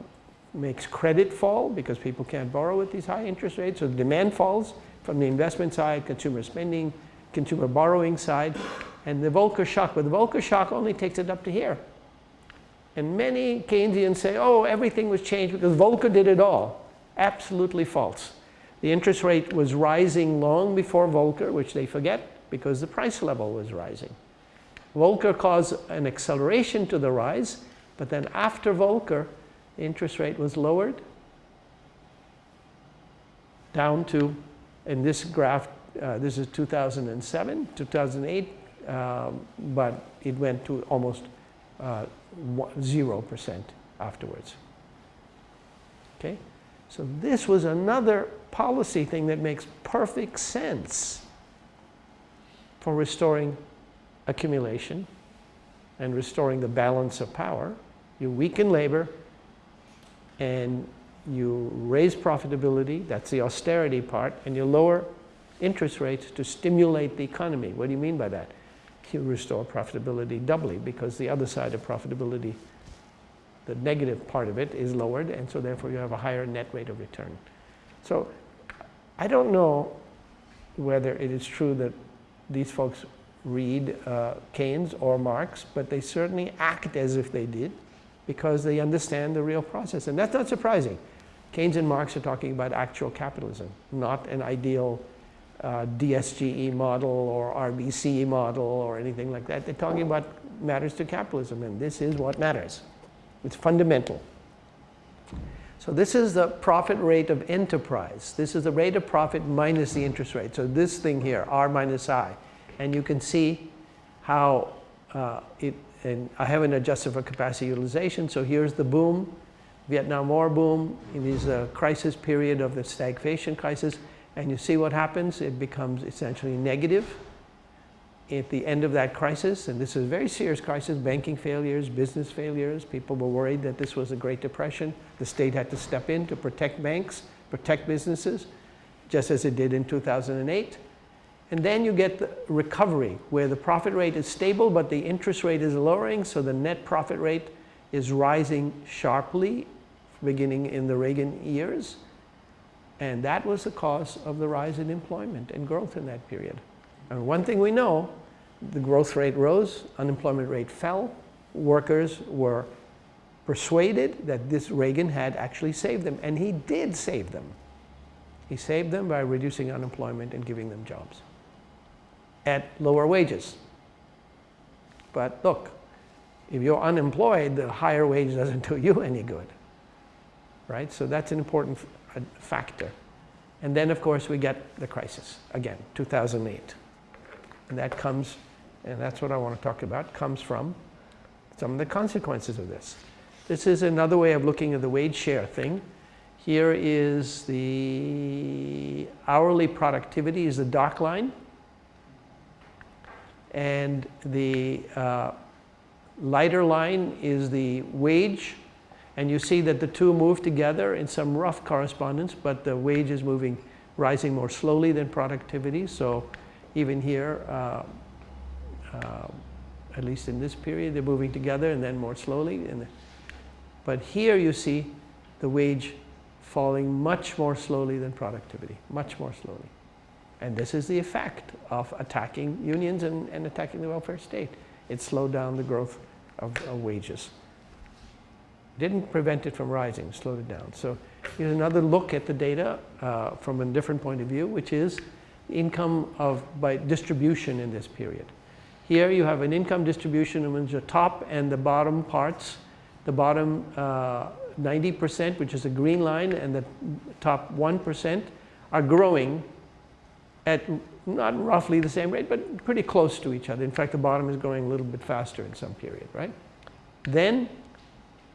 makes credit fall because people can't borrow at these high interest rates. So demand falls from the investment side, consumer spending, consumer borrowing side, and the Volcker shock. But the Volcker shock only takes it up to here. And many Keynesians say, oh, everything was changed because Volcker did it all. Absolutely false. The interest rate was rising long before Volcker, which they forget because the price level was rising. Volcker caused an acceleration to the rise, but then after Volcker, the interest rate was lowered down to, in this graph, uh, this is 2007, 2008, um, but it went to almost 0% uh, afterwards. Okay? So this was another policy thing that makes perfect sense for restoring accumulation and restoring the balance of power. You weaken labor and you raise profitability, that's the austerity part, and you lower interest rates to stimulate the economy. What do you mean by that? You restore profitability doubly because the other side of profitability, the negative part of it is lowered and so therefore you have a higher net rate of return. So I don't know whether it is true that these folks read uh, Keynes or Marx, but they certainly act as if they did because they understand the real process. And that's not surprising. Keynes and Marx are talking about actual capitalism, not an ideal uh, DSGE model or RBC model or anything like that. They're talking about matters to capitalism, and this is what matters. It's fundamental. So this is the profit rate of enterprise. This is the rate of profit minus the interest rate. So this thing here, R minus I. And you can see how uh, it, and I haven't adjusted for capacity utilization. So here's the boom, Vietnam War boom. It is a crisis period of the stagflation crisis. And you see what happens? It becomes essentially negative at the end of that crisis. And this is a very serious crisis, banking failures, business failures. People were worried that this was a Great Depression. The state had to step in to protect banks, protect businesses, just as it did in 2008. And then you get the recovery, where the profit rate is stable, but the interest rate is lowering, so the net profit rate is rising sharply, beginning in the Reagan years. And that was the cause of the rise in employment and growth in that period. And one thing we know, the growth rate rose, unemployment rate fell, workers were persuaded that this Reagan had actually saved them, and he did save them. He saved them by reducing unemployment and giving them jobs at lower wages. But look, if you're unemployed, the higher wage doesn't do you any good, right? So that's an important factor. And then, of course, we get the crisis again, 2008. And that comes, and that's what I want to talk about, comes from some of the consequences of this. This is another way of looking at the wage share thing. Here is the hourly productivity is the dark line. And the uh, lighter line is the wage. And you see that the two move together in some rough correspondence, but the wage is moving, rising more slowly than productivity. So even here, uh, uh, at least in this period, they're moving together and then more slowly. And but here you see the wage falling much more slowly than productivity, much more slowly. And this is the effect of attacking unions and, and attacking the welfare state. It slowed down the growth of, of wages. Didn't prevent it from rising, slowed it down. So here's another look at the data uh, from a different point of view, which is income of by distribution in this period. Here you have an income distribution which the top and the bottom parts, the bottom 90%, uh, which is a green line, and the top 1% are growing at not roughly the same rate, but pretty close to each other. In fact, the bottom is growing a little bit faster in some period, right? Then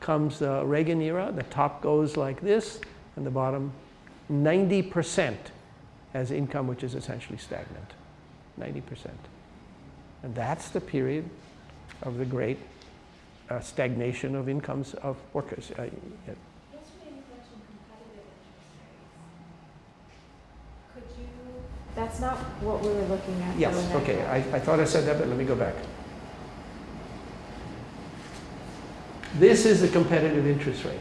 comes the Reagan era. The top goes like this, and the bottom 90% has income which is essentially stagnant. 90%. And that's the period of the great uh, stagnation of incomes of workers. Uh, yeah. That's not what we were looking at. Yes, okay, I, I thought I said that, but let me go back. This is the competitive interest rate.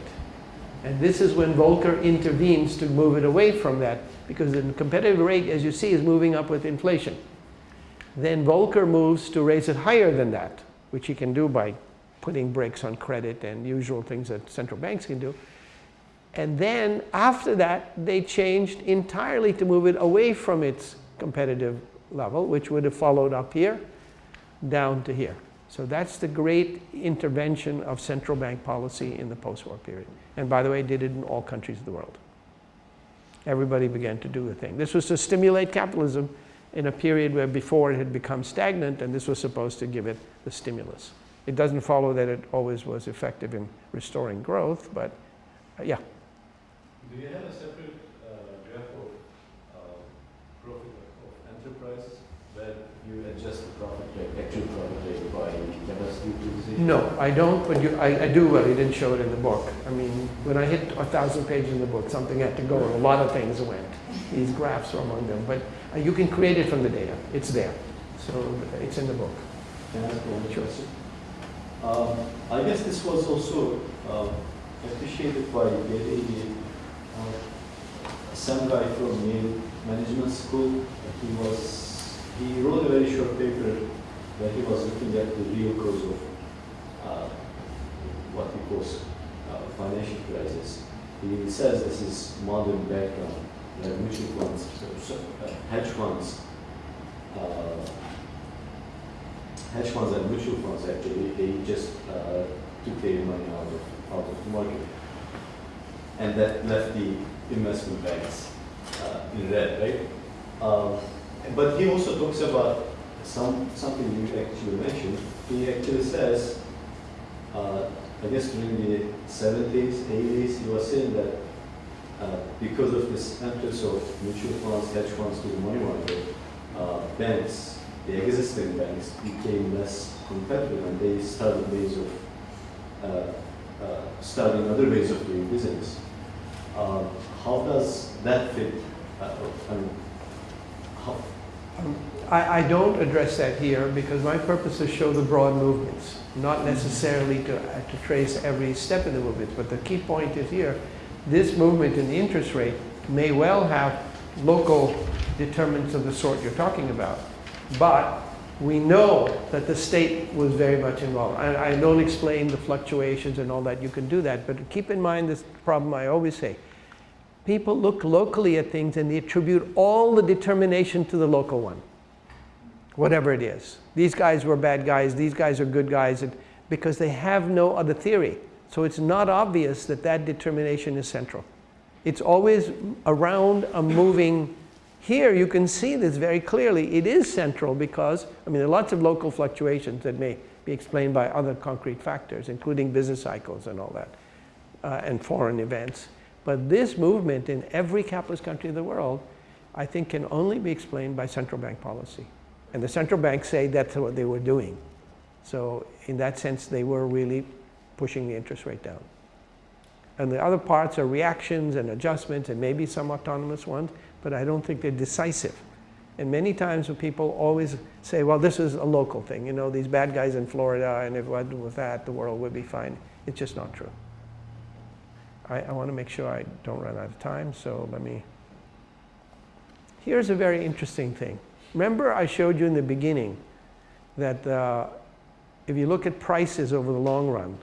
And this is when Volcker intervenes to move it away from that, because the competitive rate, as you see, is moving up with inflation. Then Volcker moves to raise it higher than that, which he can do by putting brakes on credit and usual things that central banks can do. And then after that, they changed entirely to move it away from its competitive level, which would have followed up here, down to here. So that's the great intervention of central bank policy in the post-war period. And by the way, did it in all countries of the world. Everybody began to do the thing. This was to stimulate capitalism in a period where before it had become stagnant, and this was supposed to give it the stimulus. It doesn't follow that it always was effective in restoring growth, but uh, yeah. Do you have a separate uh, graph of uh, profit of enterprise you adjust the profit rate, actual profit rate by capacity utilization? No, I don't, but you, I, I do, well. he didn't show it in the book. I mean, when I hit a thousand pages in the book, something had to go, and a lot of things went. These graphs are among them, but uh, you can create it from the data. It's there. So it's in the book. Can I ask one Sure. question? Um, I guess this was also uh, appreciated by Gary, uh, some guy from Yale Management School. He was he wrote a very short paper where he was looking at the real cause of uh, what he calls uh, financial crisis. He says this is modern background, like mutual funds, uh, hedge funds. Uh, hedge funds and mutual funds actually, they just uh, took their money out of, out of the market. And that left the investment banks uh, in red, right? Um, but he also talks about some, something you actually mentioned. He actually says, uh, I guess during the 70s, 80s, he was saying that uh, because of this entrance of mutual funds, hedge funds to the money market, uh, banks the existing banks became less competitive and they started ways of uh, uh, starting other ways of doing business. Uh, how does that fit? I mean, I, I don't address that here because my purpose is show the broad movements, not necessarily to, uh, to trace every step in the movement. But the key point is here, this movement in the interest rate may well have local determinants of the sort you're talking about. But we know that the state was very much involved. I, I don't explain the fluctuations and all that, you can do that. But keep in mind this problem I always say. People look locally at things and they attribute all the determination to the local one, whatever it is. These guys were bad guys, these guys are good guys, because they have no other theory. So it's not obvious that that determination is central. It's always around a moving Here you can see this very clearly. It is central because, I mean, there are lots of local fluctuations that may be explained by other concrete factors, including business cycles and all that, uh, and foreign events. But this movement in every capitalist country in the world, I think can only be explained by central bank policy. And the central banks say that's what they were doing. So in that sense, they were really pushing the interest rate down. And the other parts are reactions and adjustments and maybe some autonomous ones, but I don't think they're decisive. And many times when people always say, well, this is a local thing, you know, these bad guys in Florida, and if I do with that, the world would be fine. It's just not true. I, I want to make sure I don't run out of time, so let me. Here's a very interesting thing. Remember I showed you in the beginning that uh, if you look at prices over the long run,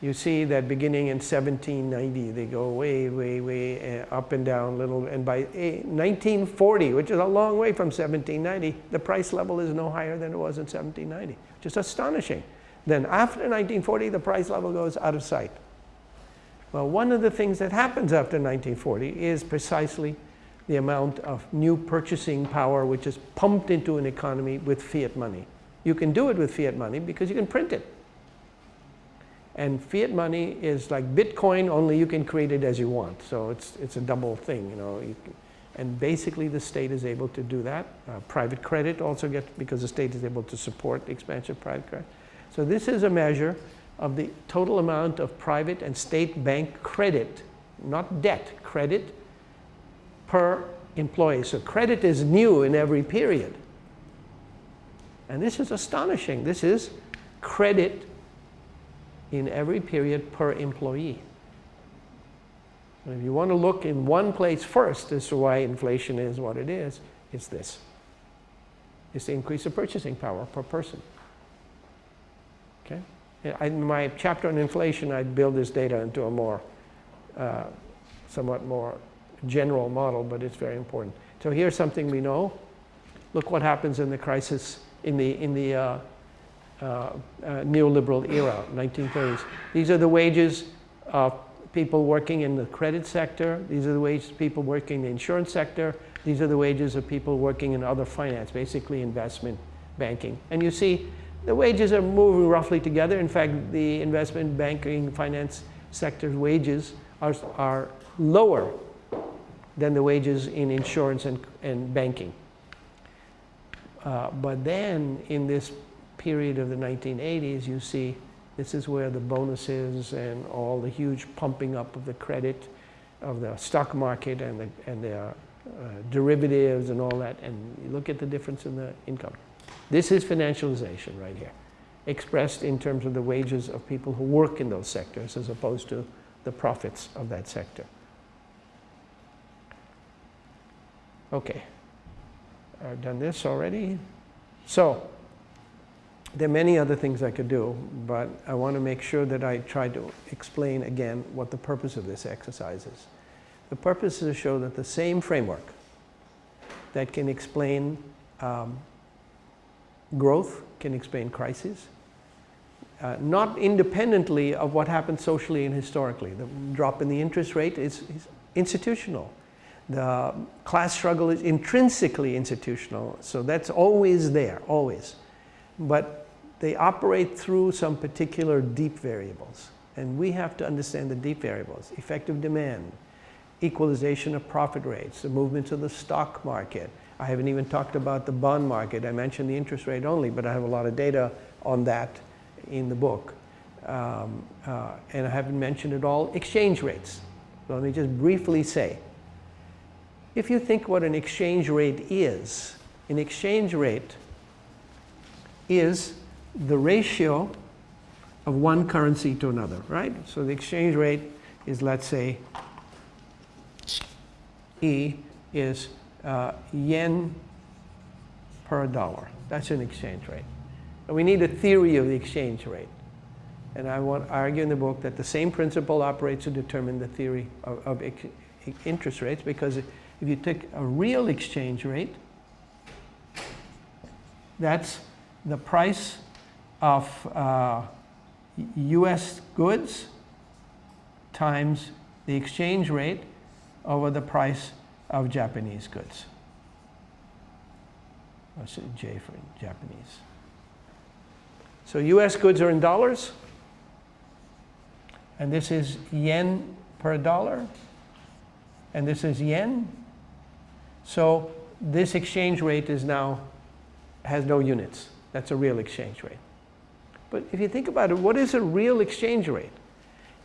you see that beginning in 1790, they go way, way, way uh, up and down a little. And by 1940, which is a long way from 1790, the price level is no higher than it was in 1790. Just astonishing. Then after 1940, the price level goes out of sight. Well, one of the things that happens after 1940 is precisely the amount of new purchasing power which is pumped into an economy with fiat money. You can do it with fiat money because you can print it. And fiat money is like Bitcoin, only you can create it as you want. So it's, it's a double thing, you know. You can, and basically the state is able to do that. Uh, private credit also gets, because the state is able to support the expansion of private credit. So this is a measure of the total amount of private and state bank credit, not debt, credit per employee. So credit is new in every period. And this is astonishing. This is credit in every period per employee. And if you want to look in one place first as to why inflation is what it is, it's this. It's the increase of purchasing power per person. In my chapter on inflation, I build this data into a more, uh, somewhat more general model, but it's very important. So here's something we know. Look what happens in the crisis, in the, in the uh, uh, uh, neoliberal era, 1930s. These are the wages of people working in the credit sector. These are the wages of people working in the insurance sector. These are the wages of people working in other finance, basically investment banking. And you see the wages are moving roughly together. In fact, the investment banking finance sector's wages are, are lower than the wages in insurance and, and banking. Uh, but then in this period of the 1980s, you see this is where the bonuses and all the huge pumping up of the credit of the stock market and the, and the uh, derivatives and all that, and you look at the difference in the income. This is financialization right here, expressed in terms of the wages of people who work in those sectors as opposed to the profits of that sector. Okay, I've done this already. So, there are many other things I could do, but I want to make sure that I try to explain again what the purpose of this exercise is. The purpose is to show that the same framework that can explain um, growth, can explain crises, uh, not independently of what happened socially and historically. The drop in the interest rate is, is institutional. The class struggle is intrinsically institutional, so that's always there, always. But they operate through some particular deep variables. And we have to understand the deep variables, effective demand, equalization of profit rates, the movements of the stock market. I haven't even talked about the bond market. I mentioned the interest rate only, but I have a lot of data on that in the book. Um, uh, and I haven't mentioned at all exchange rates. Let me just briefly say, if you think what an exchange rate is, an exchange rate is the ratio of one currency to another, right? So the exchange rate is, let's say, E is uh, yen per dollar. That's an exchange rate. And we need a theory of the exchange rate. And I want to argue in the book that the same principle operates to determine the theory of, of interest rates because if you take a real exchange rate, that's the price of uh, US goods times the exchange rate over the price of Japanese goods. I'll say J for Japanese. So US goods are in dollars. And this is yen per dollar. And this is yen. So this exchange rate is now, has no units. That's a real exchange rate. But if you think about it, what is a real exchange rate?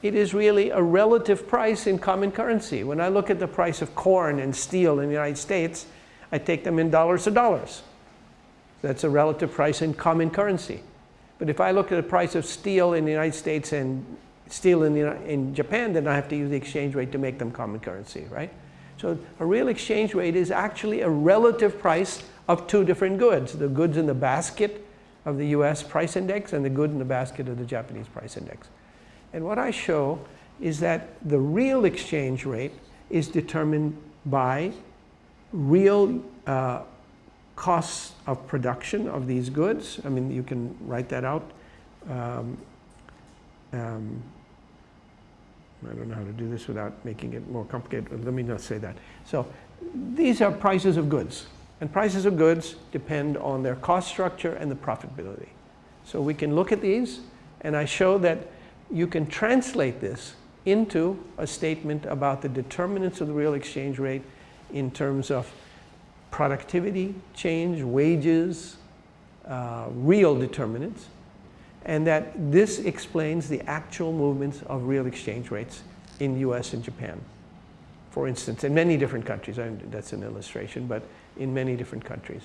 It is really a relative price in common currency. When I look at the price of corn and steel in the United States, I take them in dollars to dollars. That's a relative price in common currency. But if I look at the price of steel in the United States and steel in, the, in Japan, then I have to use the exchange rate to make them common currency, right? So a real exchange rate is actually a relative price of two different goods. The goods in the basket of the US price index and the good in the basket of the Japanese price index. And what I show is that the real exchange rate is determined by real uh, costs of production of these goods. I mean, you can write that out. Um, um, I don't know how to do this without making it more complicated. Let me not say that. So these are prices of goods. And prices of goods depend on their cost structure and the profitability. So we can look at these, and I show that you can translate this into a statement about the determinants of the real exchange rate in terms of productivity change, wages, uh, real determinants, and that this explains the actual movements of real exchange rates in the US and Japan. For instance, in many different countries, that's an illustration, but in many different countries.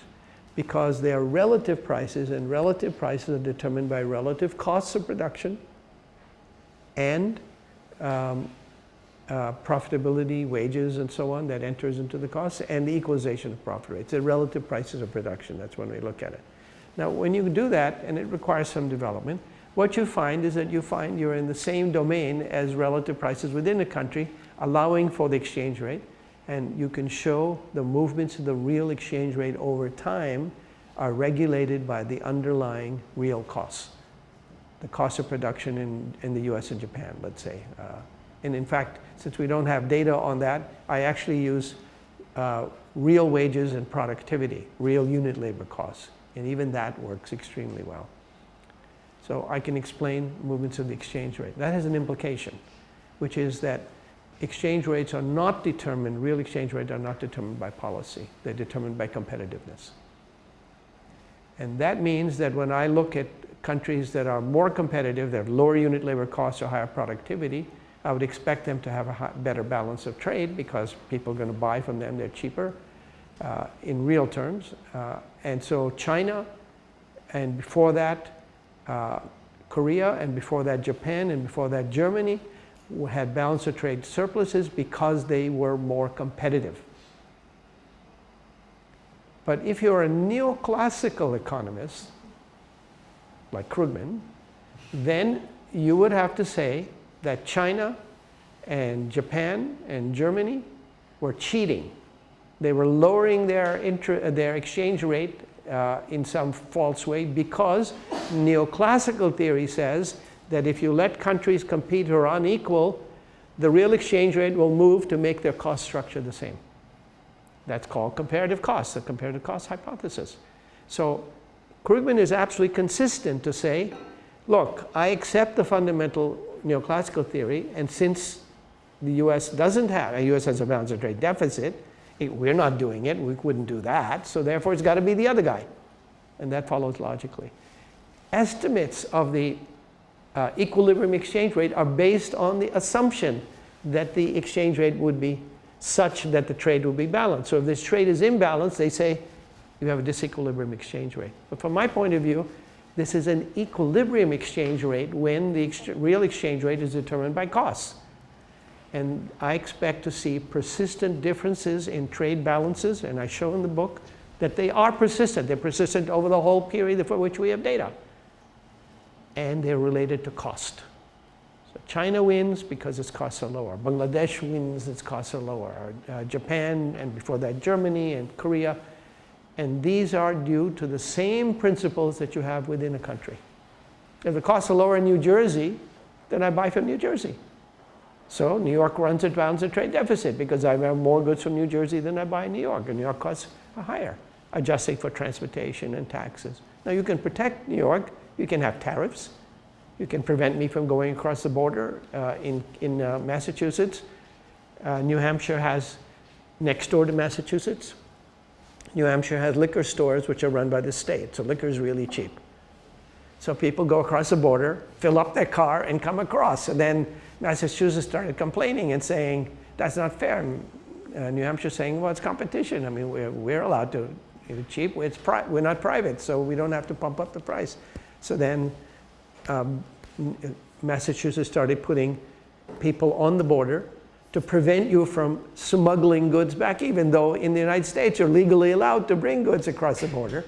Because they are relative prices, and relative prices are determined by relative costs of production and um, uh, profitability, wages, and so on that enters into the costs, and the equalization of profit rates, the relative prices of production. That's when we look at it. Now, when you do that, and it requires some development, what you find is that you find you're in the same domain as relative prices within a country, allowing for the exchange rate, and you can show the movements of the real exchange rate over time are regulated by the underlying real costs. The cost of production in, in the US and Japan, let's say. Uh, and in fact, since we don't have data on that, I actually use uh, real wages and productivity, real unit labor costs. And even that works extremely well. So I can explain movements of the exchange rate. That has an implication, which is that exchange rates are not determined, real exchange rates are not determined by policy. They're determined by competitiveness. And that means that when I look at countries that are more competitive, that have lower unit labor costs or higher productivity, I would expect them to have a better balance of trade because people are going to buy from them, they're cheaper uh, in real terms. Uh, and so China, and before that, uh, Korea, and before that, Japan, and before that, Germany, had balance of trade surpluses because they were more competitive. But if you're a neoclassical economist, like Krugman, then you would have to say that China and Japan and Germany were cheating. They were lowering their, their exchange rate uh, in some false way because neoclassical theory says that if you let countries compete who are unequal, the real exchange rate will move to make their cost structure the same. That's called comparative cost, the comparative cost hypothesis. So Krugman is absolutely consistent to say, look, I accept the fundamental neoclassical theory, and since the US doesn't have, the US has a balance of trade deficit, it, we're not doing it, we wouldn't do that, so therefore it's got to be the other guy. And that follows logically. Estimates of the uh, equilibrium exchange rate are based on the assumption that the exchange rate would be such that the trade would be balanced. So if this trade is imbalanced, they say you have a disequilibrium exchange rate. But from my point of view, this is an equilibrium exchange rate when the ex real exchange rate is determined by costs. And I expect to see persistent differences in trade balances, and I show in the book that they are persistent. They're persistent over the whole period for which we have data and they're related to cost. So China wins because its costs are lower. Bangladesh wins, its costs are lower. Uh, Japan, and before that Germany and Korea. And these are due to the same principles that you have within a country. If the costs are lower in New Jersey, then I buy from New Jersey. So New York runs a balance of trade deficit because I have more goods from New Jersey than I buy in New York, and New York costs are higher. adjusting for transportation and taxes. Now you can protect New York, you can have tariffs, you can prevent me from going across the border uh, in, in uh, Massachusetts. Uh, New Hampshire has, next door to Massachusetts, New Hampshire has liquor stores which are run by the state, so liquor is really cheap. So people go across the border, fill up their car, and come across. And then Massachusetts started complaining and saying, that's not fair. Uh, New Hampshire saying, well, it's competition. I mean, we're, we're allowed to, it's cheap, it's we're not private, so we don't have to pump up the price. So then um, Massachusetts started putting people on the border to prevent you from smuggling goods back, even though in the United States you're legally allowed to bring goods across the border.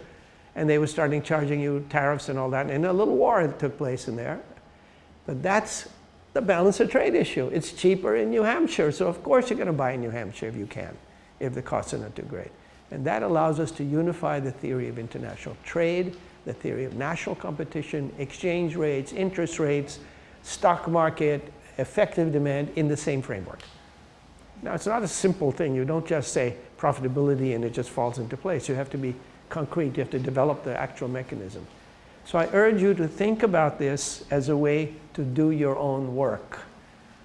And they were starting charging you tariffs and all that. And a little war took place in there. But that's the balance of trade issue. It's cheaper in New Hampshire, so of course you're going to buy in New Hampshire if you can, if the costs are not too great. And that allows us to unify the theory of international trade, the theory of national competition, exchange rates, interest rates, stock market, effective demand in the same framework. Now, it's not a simple thing. You don't just say profitability and it just falls into place. You have to be concrete. You have to develop the actual mechanism. So I urge you to think about this as a way to do your own work,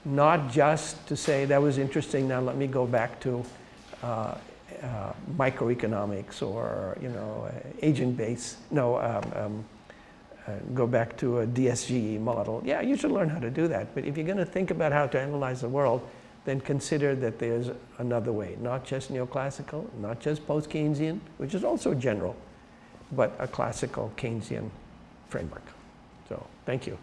not just to say, that was interesting, now let me go back to uh, uh, microeconomics or, you know, uh, agent base, no, um, um, uh, go back to a DSGE model. Yeah, you should learn how to do that. But if you're going to think about how to analyze the world, then consider that there's another way, not just neoclassical, not just post-Keynesian, which is also general, but a classical Keynesian framework. So thank you.